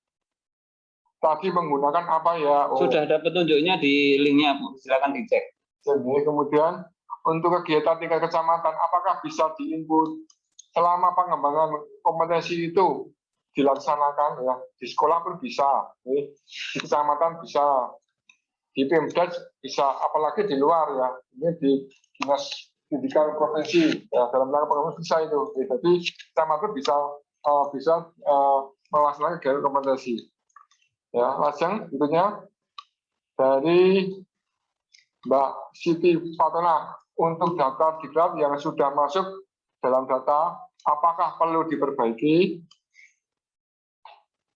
tadi menggunakan apa ya? Oh, Sudah ada petunjuknya di linknya, Bu. Silakan dicek. Jadi kemudian untuk kegiatan tingkat kecamatan apakah bisa diinput selama pengembangan kompetensi itu dilaksanakan ya? Di sekolah pun bisa di kecamatan bisa di Pemda bisa apalagi di luar ya. Ini di dinas pendidikan provinsi ya, dalam rangka pengembangan bisa itu. Jadi kecamatan bisa eh, bisa eh, melaksanakan kegiatan kompetensi. Ya lajeng tentunya dari Mbak Siti Fatona untuk data diklat yang sudah masuk dalam data apakah perlu diperbaiki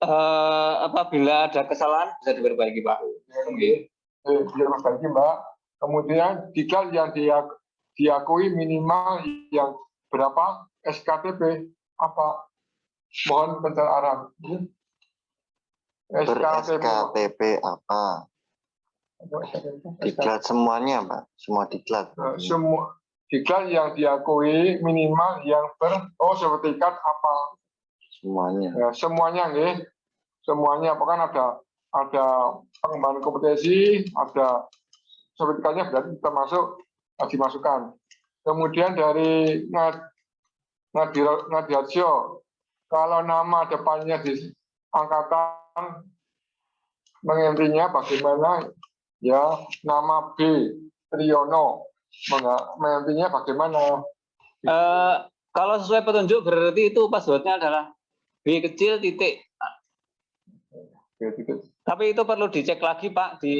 Eh, apabila ada kesalahan bisa diperbaiki Pak. Oke. eh, diperbaiki Mbak kemudian diklat yang dia diakui minimal yang berapa SKTP apa mohon pencerahan? SKTP Ber-SKTP apa? Diklat semuanya, Pak. Semua diklat. Eh, semua diklat yang diakui minimal yang ber oh sertifikat apa Semuanya. ya, semuanya nggih semuanya apa kan ada ada pengembangan kompetensi ada sertifikatnya berarti termasuk eh, dimasukkan kemudian dari Nad Nadir Nadiarjo kalau nama depannya di angkatan mengentinya bagaimana ya nama B Triyono mengentinya bagaimana Eh, kalau sesuai petunjuk berarti itu passwordnya adalah B kecil titik. Tapi itu perlu dicek lagi Pak di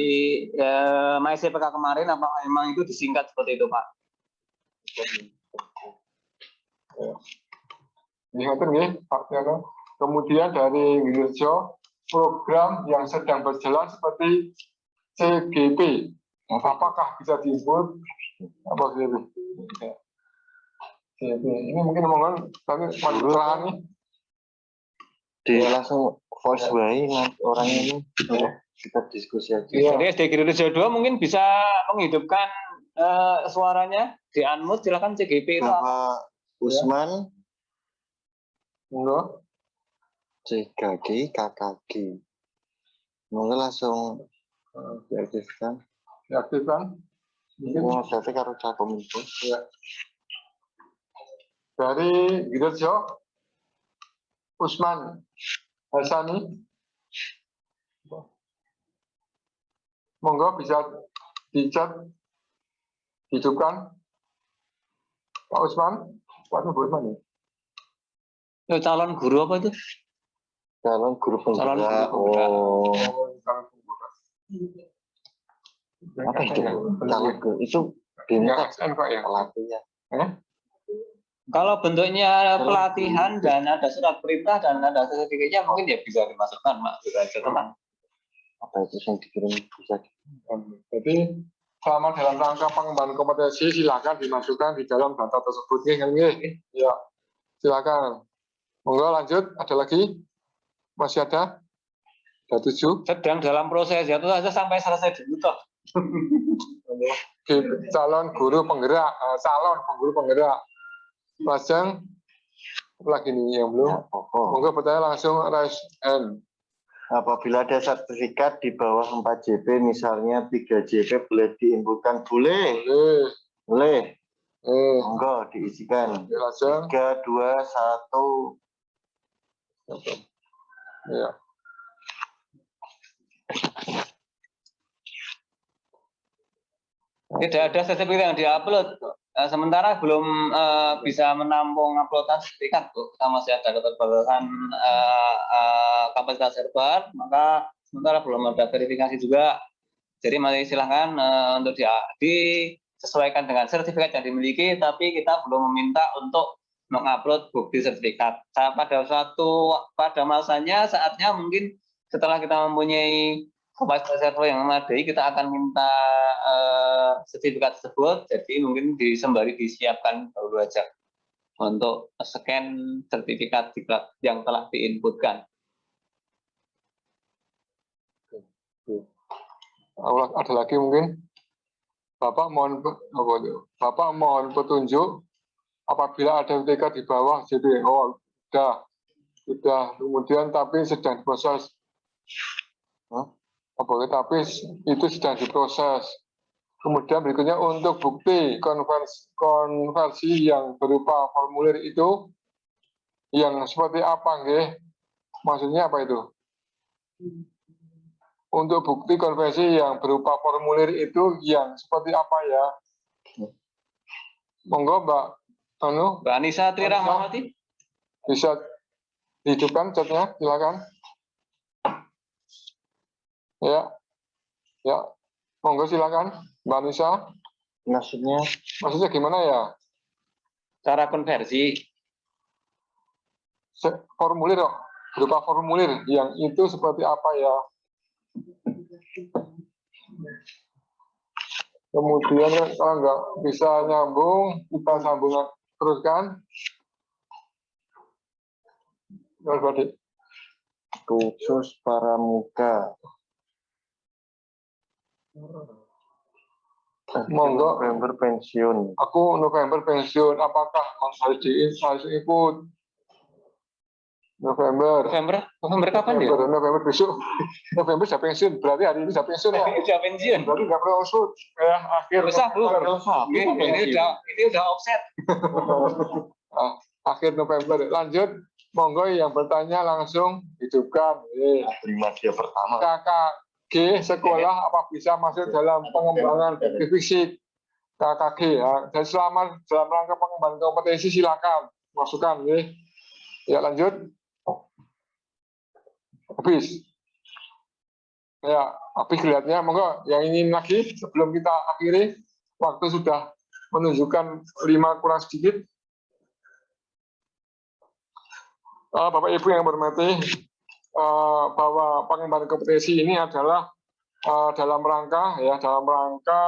eh, MyCPK kemarin apa memang itu disingkat seperti itu Pak. Ingatkan ya, Pak Tiano. Kemudian dari Wirjo, program yang sedang berjalan seperti CGP, apakah bisa diinput? Apa CGP? Ya. CGP. Ini mungkin omongan, tapi masalah nih. Di langsung voice way nanti orang ini ya, kita diskusi aja. Iya. Jadi SD Rejo 2 mungkin bisa menghidupkan eh, suaranya di unmute silakan CGP itu? Bapak Usman, Enggak. CKG, KKG. Mungkin langsung diaktifkan. Diaktifkan. Mungkin Mau berarti karo Cakominfo. dari Wirjo, Usman Hasani. Monggo bisa dicat, hidupkan. Pak Usman, Pak Usman ya? Eh, calon guru apa itu? Calon guru Calon guru penggerak. Oh, Apa itu? Guru itu kok ya? pelatihnya. Kalau bentuknya pelatihan dan ada surat perintah dan ada sertifikatnya mungkin ya bisa dimasukkan Pak. Bisa aja tenang. Apa itu yang dikirim bisa Jadi selama dalam rangka pengembangan kompetensi silakan dimasukkan di dalam data tersebut. Ya, silakan. Monggo lanjut. Ada lagi? Masih ada? Tujuh. Sedang dalam proses ya itu saja sampai selesai dulu toh. Oke, calon guru penggerak, eh, calon guru penggerak. Lajeng apa lagi nih yang belum? Ya. Monggo bertanya langsung raise hand. apabila ada sertifikat di bawah 4 JP, misalnya 3 JP boleh diinputkan? Boleh, Boleh. boleh. Eh, Monggo diisikan. 3, 2, 1. Ya. Tidak ada sertifikat yang diupload. Eh, sementara belum eh, bisa menampung uploadan sertifikat, Bu. Kita masih ada keterbatasan eh, eh, kapasitas server, maka sementara belum ada verifikasi juga. Jadi mari silahkan eh, untuk di, disesuaikan dengan sertifikat yang dimiliki, tapi kita belum meminta untuk mengupload bukti sertifikat. Pada suatu pada masanya saatnya mungkin setelah kita mempunyai kapasitas server yang memadai, kita akan minta eh, sertifikat tersebut. Jadi mungkin di sembari disiapkan baru aja untuk scan sertifikat yang telah diinputkan. Ada lagi mungkin? Bapak mohon? Bapak mohon petunjuk apabila ada UTK di bawah JP. Oh, sudah. Sudah. Kemudian tapi sedang diproses. Hah? Apa itu? tapi itu sedang diproses. Kemudian berikutnya untuk bukti konversi, konversi yang berupa formulir itu yang seperti apa nggih? Maksudnya apa itu? Untuk bukti konversi yang berupa formulir itu yang seperti apa ya? Monggo Mbak Anu Mbak Anissa Tri Rahmawati, bisa dihidupkan chatnya, silakan. Ya, ya, monggo silakan Mbak Nisa. Maksudnya Maksudnya gimana ya? cara konversi. Se- Formulir kok, berupa formulir yang itu seperti apa ya? Kemudian kalau nggak bisa nyambung, kita sambung teruskan. Khusus para muka. Monggo. November pensiun. Aku November pensiun, apakah Mas Haji harus ikut? November. November, November kapan ya? November, November besok. November sudah pensiun, berarti hari ini sudah pensiun ya? Sudah pensiun. Berarti nggak perlu usut. Ya, akhir Usah, Bu. November. Oke, ini udah ini udah offset. Ah, akhir November. Lanjut, monggo yang bertanya langsung hidupkan. Eh, Terima dia pertama. KKG sekolah apa bisa masuk dalam pengembangan fisik? KKG ya. Dan selama dalam rangka pengembangan kompetensi silakan masukkan. Ya, ya lanjut. Habis. Ya, habis kelihatannya monggo yang ingin lagi sebelum kita akhiri waktu sudah menunjukkan lima kurang sedikit. Eh, Bapak Ibu yang bermati, eh, bahwa pengembangan kompetensi ini adalah eh, dalam rangka ya dalam rangka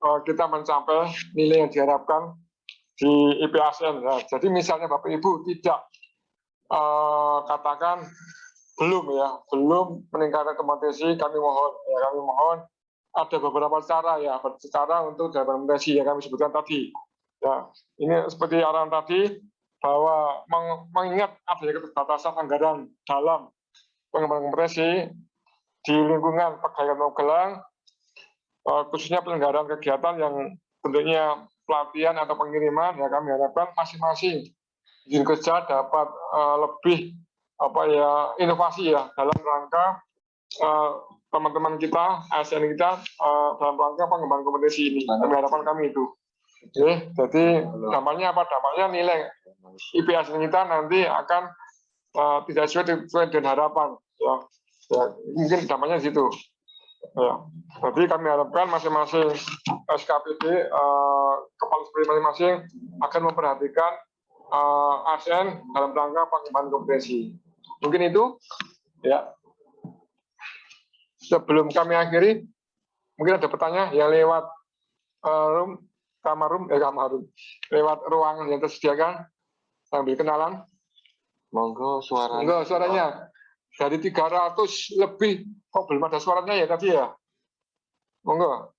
eh, kita mencapai nilai yang diharapkan di IPASN. Ya. Jadi misalnya Bapak Ibu tidak eh, katakan belum ya belum meningkatkan kompetensi, kami mohon ya kami mohon ada beberapa cara ya cara untuk dapat kompetensi yang kami sebutkan tadi. Ya ini seperti arahan tadi bahwa meng- mengingat adanya keterbatasan anggaran dalam pengembangan kompetensi di lingkungan pegawai Magelang, eh, khususnya penyelenggaraan kegiatan yang bentuknya pelatihan atau pengiriman, ya kami harapkan masing-masing izin kerja dapat eh, lebih apa ya inovasi ya dalam rangka eh, teman-teman kita, ASN kita dalam rangka pengembangan kompetensi ini. Kami harapan kami itu. Oke, jadi dampaknya apa? Dampaknya nilai IPS kita nanti akan uh, tidak sesuai dengan harapan. Ya. ya mungkin dampaknya di situ. Ya. Jadi kami harapkan masing-masing SKPD uh, kepala sekolah masing-masing akan memperhatikan uh, ASN dalam rangka pengembangan kompetensi. Mungkin itu. Ya. Sebelum kami akhiri, mungkin ada pertanyaan yang lewat uh, room, kamar room, eh kamar room, lewat ruangan yang tersediakan sambil kenalan. Monggo suara. Enggak suaranya dari 300 lebih kok belum ada suaranya ya tadi ya. Monggo.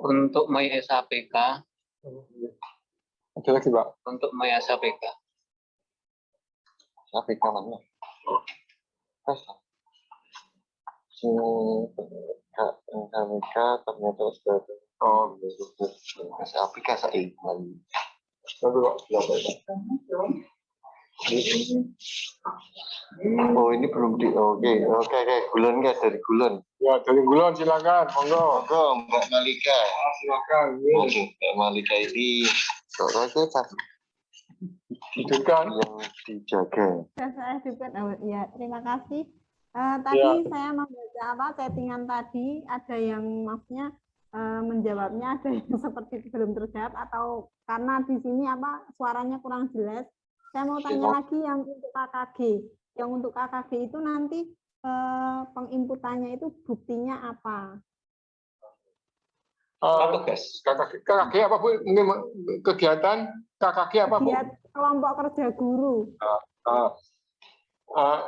Untuk My SAPK, Ada lagi, Pak. untuk My SAPK. APK mana? Ternyata sudah Oh, saya Lalu ya? Oh ini belum di oke oke oke gulun guys dari gulun Ya, dari Gulon silakan, monggo. monggo Mbak Malika Ah, silakan. Ini Monggo, Mbak Malika ini soalnya kita hidupkan. yang dijaga saya juga oh, ya terima kasih Eh, tadi Ya. saya membaca apa settingan tadi ada yang maksudnya eh, menjawabnya ada yang seperti belum terjawab atau karena di sini apa suaranya kurang jelas saya mau tanya Ya. lagi yang untuk KKG yang untuk KKG itu nanti eh, penginputannya itu buktinya apa Eh, tugas. KKG, KKG apa Bu? Mungkin kegiatan KKG apa Bu? Lihat kelompok kerja guru Ah, ah,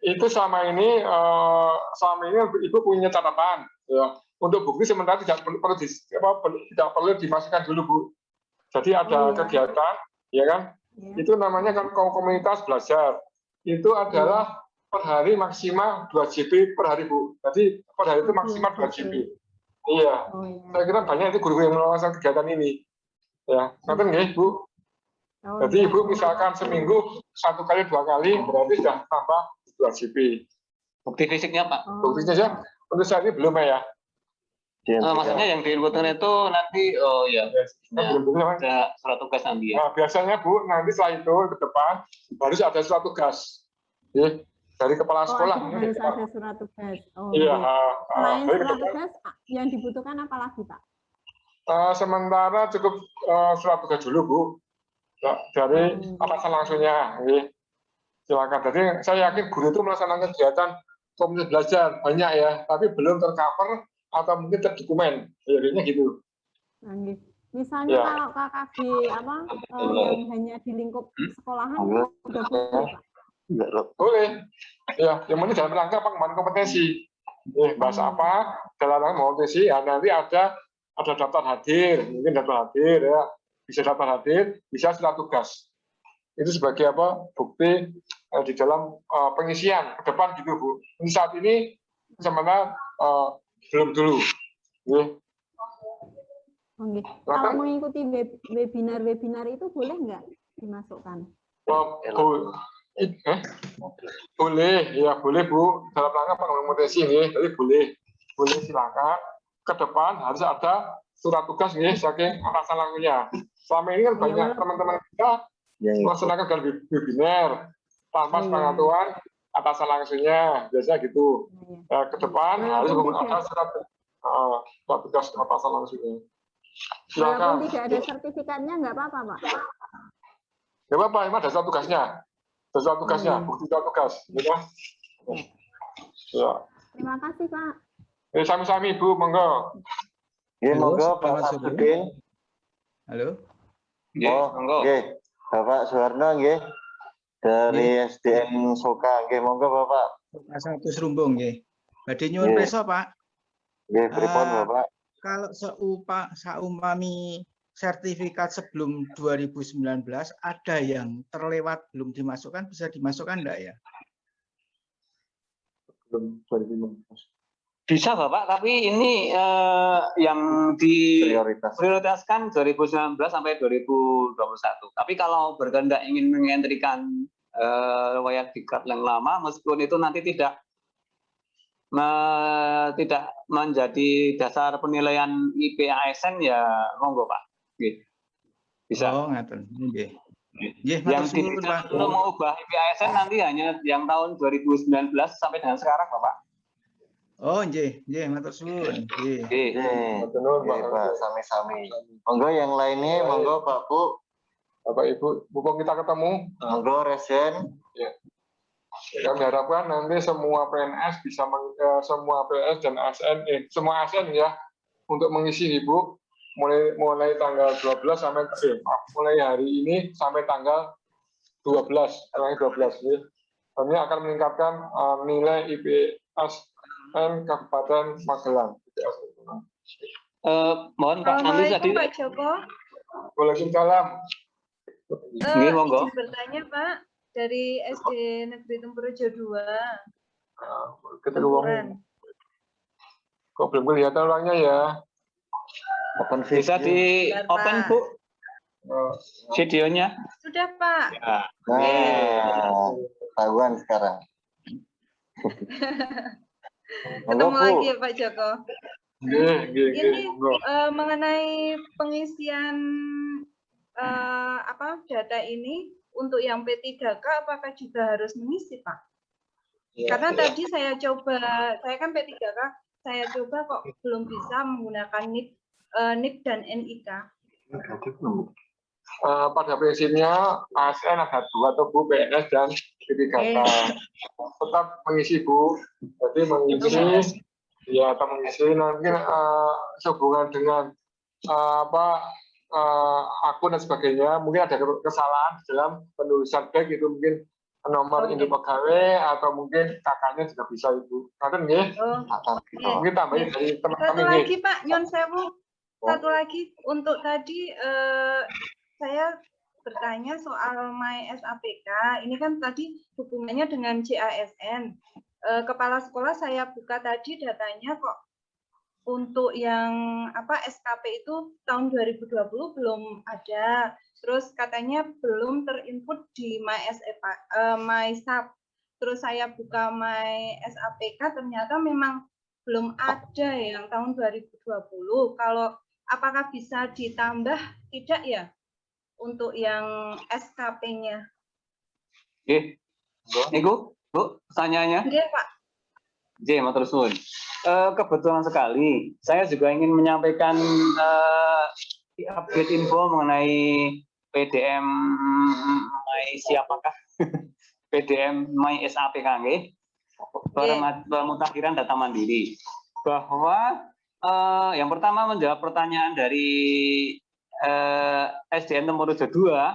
itu selama ini eh, selama ini ibu punya catatan ya untuk bukti sementara tidak perlu, perlu di- apa, perlu- tidak perlu dimasukkan dulu bu jadi ada iya. kegiatan ya kan ya. itu namanya kan kom- komunitas belajar itu adalah per hari maksimal 2 GB per hari bu jadi per hari itu maksimal 2 GB iya oh ya saya kira banyak itu guru-guru yang melakukan kegiatan ini ya nanti nggih bu Oh, jadi iya. ibu misalkan seminggu satu kali dua kali berarti sudah tambah 2 GB. Bukti fisiknya Pak. Oh. Buktinya saja untuk saat ini belum ya. Di NPK. maksudnya yang diinputkan itu nanti oh ya ada surat tugas nanti ya. Nah, biasanya Bu nanti setelah itu ke depan harus ada surat tugas. Ya, dari kepala Oh, sekolah. ini harus ada surat tugas. Oh, Iya. ah, ah, Selain surat tugas, yang dibutuhkan apa lagi, Pak? eh, sementara cukup eh, surat tugas dulu Bu. Ya, dari Hmm. atasan langsungnya. ya. Silakan. Jadi saya yakin guru itu melaksanakan kegiatan komunitas belajar banyak ya, tapi belum tercover atau mungkin terdokumen. Jadinya gitu. Nah, gitu. Misalnya Ya. kalau KKB apa eh, yang hanya di lingkup sekolahan Iya. itu sudah boleh. Boleh. Ya, yang penting dalam rangka pengembangan kompetensi. Eh, bahasa Hmm. apa? Dalam rangka kompetensi, ya nanti ada ada daftar hadir, mungkin daftar hadir ya, bisa daftar hadir, bisa surat tugas. Itu sebagai apa? Bukti eh, di dalam eh, pengisian ke depan gitu, Bu. Ini saat ini sebenarnya eh, belum dulu. Ya. Oh, gitu. Silakan. Kalau mengikuti web- webinar-webinar itu boleh nggak dimasukkan? Oh, eh? Boleh, ya boleh Bu. Dalam rangka kompetensi nih, jadi boleh. Boleh silakan. Ke depan harus ada surat tugas nih saking atasan langsungnya. Selama ini kan banyak walaupun- teman-teman kita Yang melaksanakan dalam web- webinar tanpa Iya. sepengetahuan atasan langsungnya, biasanya gitu. Nah, ya. Ya, ke depan Walaupun harus ada surat, uh, surat tugas atasan langsungnya. Silakan. Walaupun tidak ada sertifikatnya nggak apa-apa, Pak. Ya apa, emang ada surat tugasnya. Ada surat tugasnya, Hmm. bukti surat tugas. Ya. Ya. Terima kasih, Pak. Eh, sami-sami Ibu, monggo. Halo, monggo Pak. Sabudin. Halo. Oh, monggo. nggih. Bapak Suwarno nggih. Dari SDN Soka nggih, monggo Bapak. Satu serumbung nggih. Badhe nyuwun pirsa, Pak. Nggih, pripun Ah. Bapak? Kalau seupa saumpami sertifikat sebelum 2019 ada yang terlewat belum dimasukkan bisa dimasukkan enggak ya? Belum 2015. Bisa Bapak, tapi ini eh, yang di Prioritas. prioritaskan 2019 sampai 2021. Tapi kalau berkehendak ingin mengentrikan eh, wayang diklat yang lama, meskipun itu nanti tidak me- tidak menjadi dasar penilaian IP ASN ya monggo Pak. Nggih. Bisa. Oh, ngaten. Nggih. Nggih, yang matur suwun, tidak untuk mengubah IP ASN nanti hanya yang tahun 2019 sampai dengan sekarang Bapak. Oh, nggih, nggih, matur suwun. Nggih. Nggih. Matur nuwun. Pak, sami-sami. Monggo yang lainnya, monggo Pak Bu. Bapak Ibu, mumpung kita ketemu, Monggo Resen. kami harapkan nanti semua PNS bisa meng- eh, semua PNS dan ASN, eh, semua ASN ya, untuk mengisi Ibu mulai mulai tanggal 12 sampai eh, mulai hari ini sampai tanggal 12, tanggal 12 ya. Kami akan meningkatkan eh, nilai IPSN Kabupaten Magelang. Eh, mohon Pak nanti tadi Pak Joko. Waalaikumsalam. Eh, Nggih, monggo. bertanya Pak, dari SD Negeri Tempurejo 2. Nah, kita uang Tempuran. kok belum kelihatan orangnya ya Open Bisa video. di Bentar, open Pak. Bu Eh, videonya. Sudah Pak. Ya. Nah, tahuan sekarang. Ketemu Monggo, lagi ya Pak Joko. nggih, nggih, nggih. Ini Monggo. eh, mengenai pengisian eh, apa data ini untuk yang P3K apakah juga harus mengisi Pak? Karena tadi saya coba, saya kan P3K, saya coba kok belum bisa menggunakan NIK, eh, NIK dan NIK. Eh, pada prinsipnya ASN ada dua tuh Bu PNS dan P3K. Tetap mengisi Bu. Jadi mengisi ya atau mengisi mungkin eh, sehubungan dengan eh, apa eh, akun dan sebagainya mungkin ada kesalahan di dalam penulisan baik itu mungkin nomor Oke. induk pegawai atau mungkin kakaknya juga bisa ibu. Nanti nggih, Oh, iya. mungkin tambahin dari teman Satu kami lagi Pak Nyon Sewu, satu lagi untuk tadi eh, saya bertanya soal My SAPK. Ini kan tadi hubungannya dengan JASN. Eh, Kepala sekolah saya buka tadi datanya kok untuk yang apa SKP itu tahun 2020 belum ada. Terus katanya belum terinput di My SAP, eh, My SAP. Terus saya buka My SAPK ternyata memang belum ada yang tahun 2020. Kalau apakah bisa ditambah tidak ya untuk yang SKP-nya? Oke. Niku, Bu, pertanyaannya. Iya, Pak. J, matur suwun. Eh, kebetulan sekali, saya juga ingin menyampaikan eh, update info mengenai PDM My siapakah? PDM My SAPK nggih. Perma- Pemutakhiran data mandiri. Bahwa eh, yang pertama menjawab pertanyaan dari eh, SDN Temurejo 2 eh,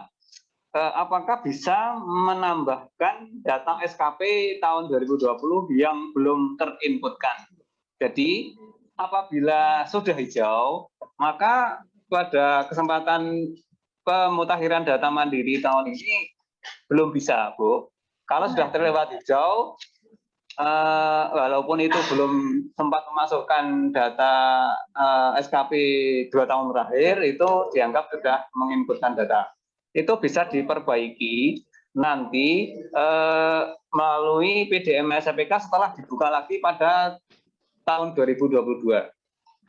apakah bisa menambahkan data SKP tahun 2020 yang belum terinputkan. Jadi apabila sudah hijau, maka pada kesempatan pemutakhiran data mandiri tahun ini belum bisa, Bu. Kalau sudah terlewat hijau, eh, walaupun itu belum sempat memasukkan data eh, SKP dua tahun terakhir, itu dianggap sudah menginputkan data itu bisa diperbaiki nanti eh, melalui PDM SPK setelah dibuka lagi pada tahun 2022.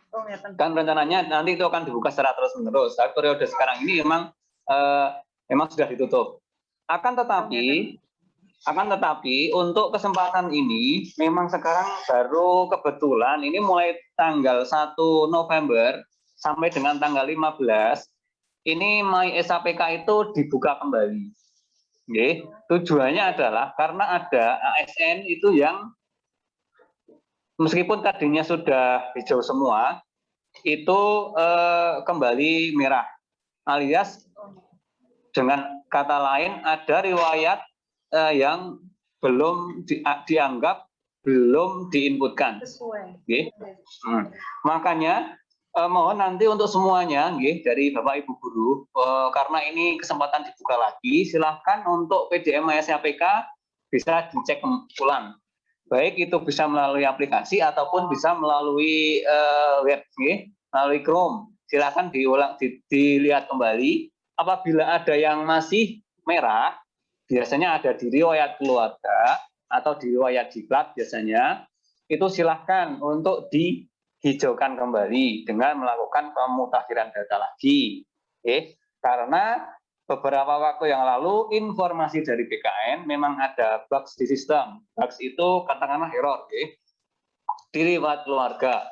Oh, ngeten. Kan rencananya nanti itu akan dibuka secara terus-menerus. Tapi periode sekarang ini memang eh, memang sudah ditutup. Akan tetapi akan tetapi untuk kesempatan ini memang sekarang baru kebetulan ini mulai tanggal 1 November sampai dengan tanggal 15 ini My SAPK itu dibuka kembali. Oke, tujuannya adalah karena ada ASN itu yang meskipun tadinya sudah hijau semua, itu eh, kembali merah. Alias dengan kata lain ada riwayat eh, yang belum di- dianggap belum diinputkan. Sesuai. Oke. Hmm. Makanya eh, mohon nanti untuk semuanya nggih dari Bapak Ibu guru eh, karena ini kesempatan dibuka lagi silahkan untuk PDM SAPK bisa dicek ulang. Baik itu bisa melalui aplikasi ataupun bisa melalui eh, web nggih, melalui Chrome. Silakan diulang di- dilihat kembali apabila ada yang masih merah biasanya ada di riwayat keluarga atau di riwayat diklat biasanya itu silahkan untuk dihijaukan kembali dengan melakukan pemutakhiran data lagi. Oke, karena beberapa waktu yang lalu informasi dari BKN memang ada bugs di sistem. Bugs itu katakanlah error, oke, di riwayat keluarga.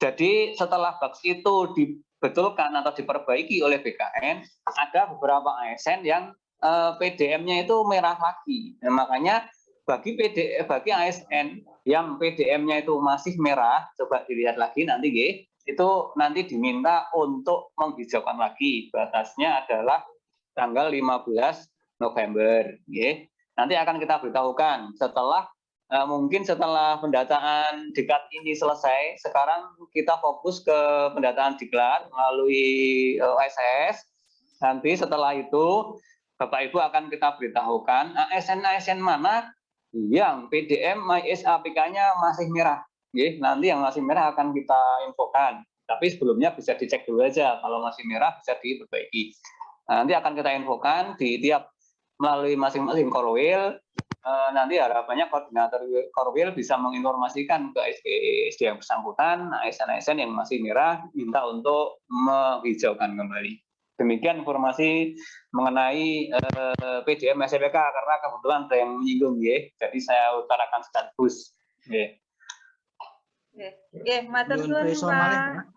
Jadi setelah bugs itu dibetulkan atau diperbaiki oleh BKN, ada beberapa ASN yang eh, PDM-nya itu merah lagi. Nah, makanya bagi PD, bagi ASN yang PDM-nya itu masih merah, coba dilihat lagi nanti, G, itu nanti diminta untuk menghijaukan lagi. Batasnya adalah tanggal 15 November. G. Nanti akan kita beritahukan setelah eh, mungkin setelah pendataan diklat ini selesai, sekarang kita fokus ke pendataan diklat melalui eh, OSS. Nanti setelah itu Bapak Ibu akan kita beritahukan ASN-ASN mana yang PDM MyS APK-nya masih merah. Oke, nanti yang masih merah akan kita infokan. Tapi sebelumnya bisa dicek dulu aja. Kalau masih merah bisa diperbaiki. Nah, nanti akan kita infokan di tiap melalui masing-masing korwil eh, nanti harapannya koordinator korwil bisa menginformasikan ke SD yang bersangkutan ASN-ASN yang masih merah minta untuk menghijaukan kembali demikian informasi mengenai eh, PDM SPK karena kebetulan ada yang menyinggung ya jadi saya utarakan sekaligus ya. Oke, matur suwun, Pak.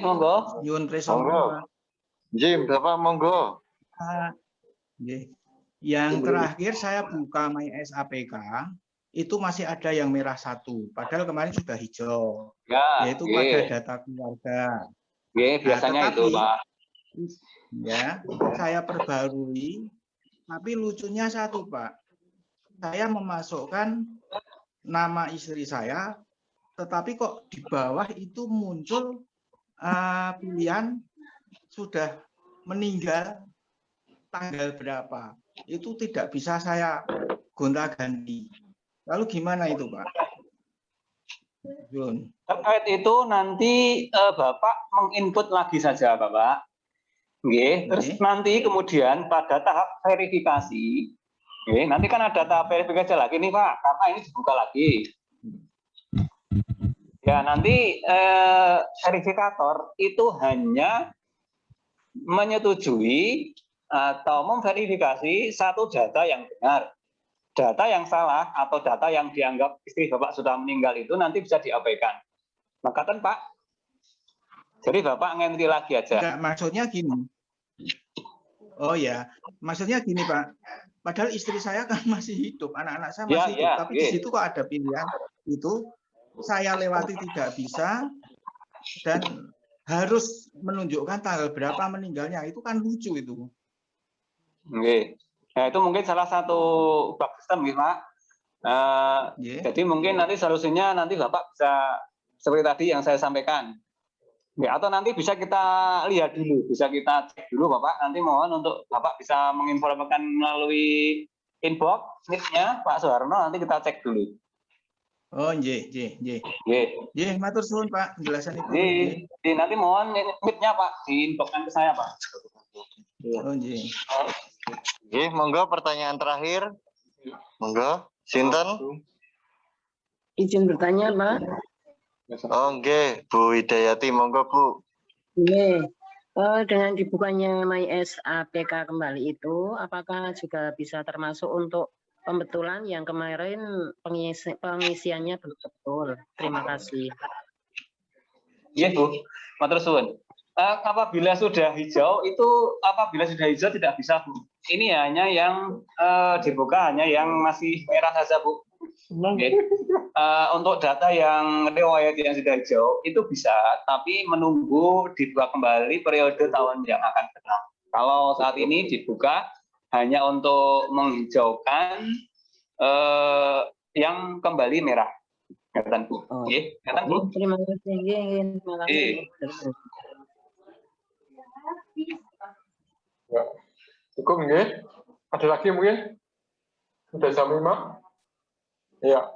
monggo. Nyuwun preso Monggo. Bapak monggo. Nggih. Yang terakhir saya buka My SAPK itu masih ada yang merah satu, padahal kemarin sudah hijau, Ya, yaitu pada data keluarga. Oke, biasanya itu, tetapi- Pak. Ya, saya perbarui, tapi lucunya satu, Pak. Saya memasukkan nama istri saya, tetapi kok di bawah itu muncul eh, pilihan sudah meninggal tanggal berapa. Itu tidak bisa saya gonta-ganti. Lalu gimana itu, Pak? Jun. Terkait itu nanti eh, Bapak menginput lagi saja, Bapak. Oke, terus Oke. nanti kemudian pada tahap verifikasi, oke, nanti kan ada tahap verifikasi lagi nih Pak, karena ini dibuka lagi. Ya, nanti eh, verifikator itu hanya menyetujui atau memverifikasi satu data yang benar. Data yang salah atau data yang dianggap istri Bapak sudah meninggal itu nanti bisa diabaikan. Maka kan Pak, jadi Bapak ngenti lagi aja. Enggak, maksudnya gini. Oh ya, maksudnya gini Pak. Padahal istri saya kan masih hidup, anak-anak saya Ya, masih hidup, ya, tapi di oke. situ kok ada pilihan itu saya lewati tidak bisa dan harus menunjukkan tanggal berapa meninggalnya. Itu kan lucu itu. Oke. Nah, itu mungkin salah satu bug sistem gitu, Pak. Eh, Nggih. jadi mungkin nanti solusinya nanti Bapak bisa seperti tadi yang saya sampaikan. Ya, atau nanti bisa kita lihat dulu, bisa kita cek dulu Bapak. Nanti mohon untuk Bapak bisa menginformasikan melalui inbox nick-nya Pak Soeharno, nanti kita cek dulu. Oh, nggih, nggih, nggih. Oke. Nggih, matur suwun Pak, penjelasan itu. Nggih. nanti mohon nick-nya Pak, diinboxkan ke saya Pak. Oh, nggih. Oke, monggo pertanyaan terakhir. Monggo, Sinten. Izin bertanya, Pak. Oh, nggih, Bu Hidayati, monggo Bu. Ini eh, dengan dibukanya MyS APK kembali itu, apakah juga bisa termasuk untuk pembetulan yang kemarin pengisi, pengisiannya belum betul? Terima kasih. Iya Bu, matur suwun. Eh, apabila sudah hijau itu apabila sudah hijau tidak bisa Bu. Ini hanya yang eh, dibuka hanya yang masih merah saja Bu. Oke. Eh, untuk data yang riwayat yang sudah hijau itu bisa, tapi menunggu dibuka kembali periode tahun yang akan datang. Kalau saat ini dibuka hanya untuk menghijaukan eh, yang kembali merah. Kelihatan Bu. Oh. Kelihatan Bu. Terima kasih. Iya, iya, Terima kasih. Ya. Cukup nggih? Ada lagi mungkin? Sudah jam 5? Ya.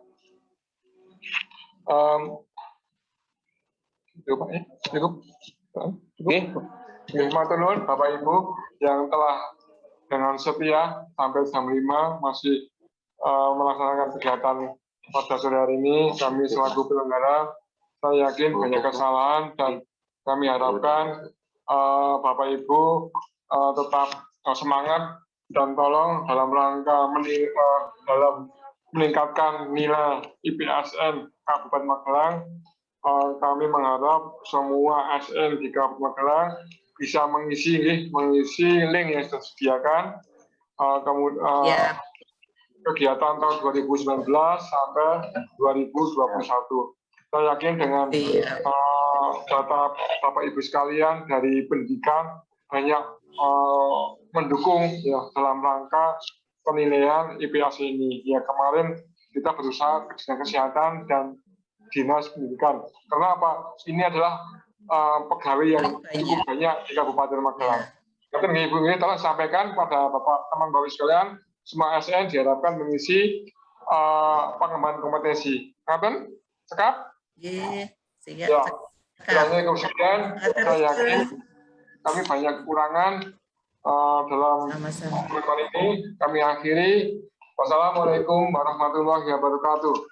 Um, cukup, ya? cukup. Oke. Nggih, matur nuwun Bapak Ibu yang telah dengan setia sampai jam 5 masih eh, melaksanakan kegiatan pada sore hari ini. Kami selaku penyelenggara, saya yakin banyak kesalahan dan kami harapkan eh, Bapak Ibu eh, tetap eh, semangat dan tolong dalam rangka meni- eh, dalam meningkatkan nilai IPSN Kabupaten Magelang, eh, kami mengharap semua SN di Kabupaten Magelang bisa mengisi mengisi link yang disediakan eh, kemudian Ya. kegiatan tahun 2019 sampai 2021. Saya yakin dengan Iya. eh, data Bapak Ibu sekalian dari pendidikan banyak Eh, mendukung ya dalam rangka penilaian IPAC ini. Ya kemarin kita berusaha Dinas Kesehatan dan Dinas Pendidikan. Karena apa? Ini adalah uh, pegawai yang cukup banyak di Kabupaten Magelang. Tapi Ibu ini telah sampaikan pada Bapak teman Bapak sekalian, semua ASN diharapkan mengisi uh, pengembangan kompetensi. Ngapain? Sekap? Iya, yeah. Ya. Kiranya kemudian saya yakin kami banyak kekurangan uh, dalam pertemuan ini. Kami akhiri. Wassalamualaikum warahmatullahi wabarakatuh.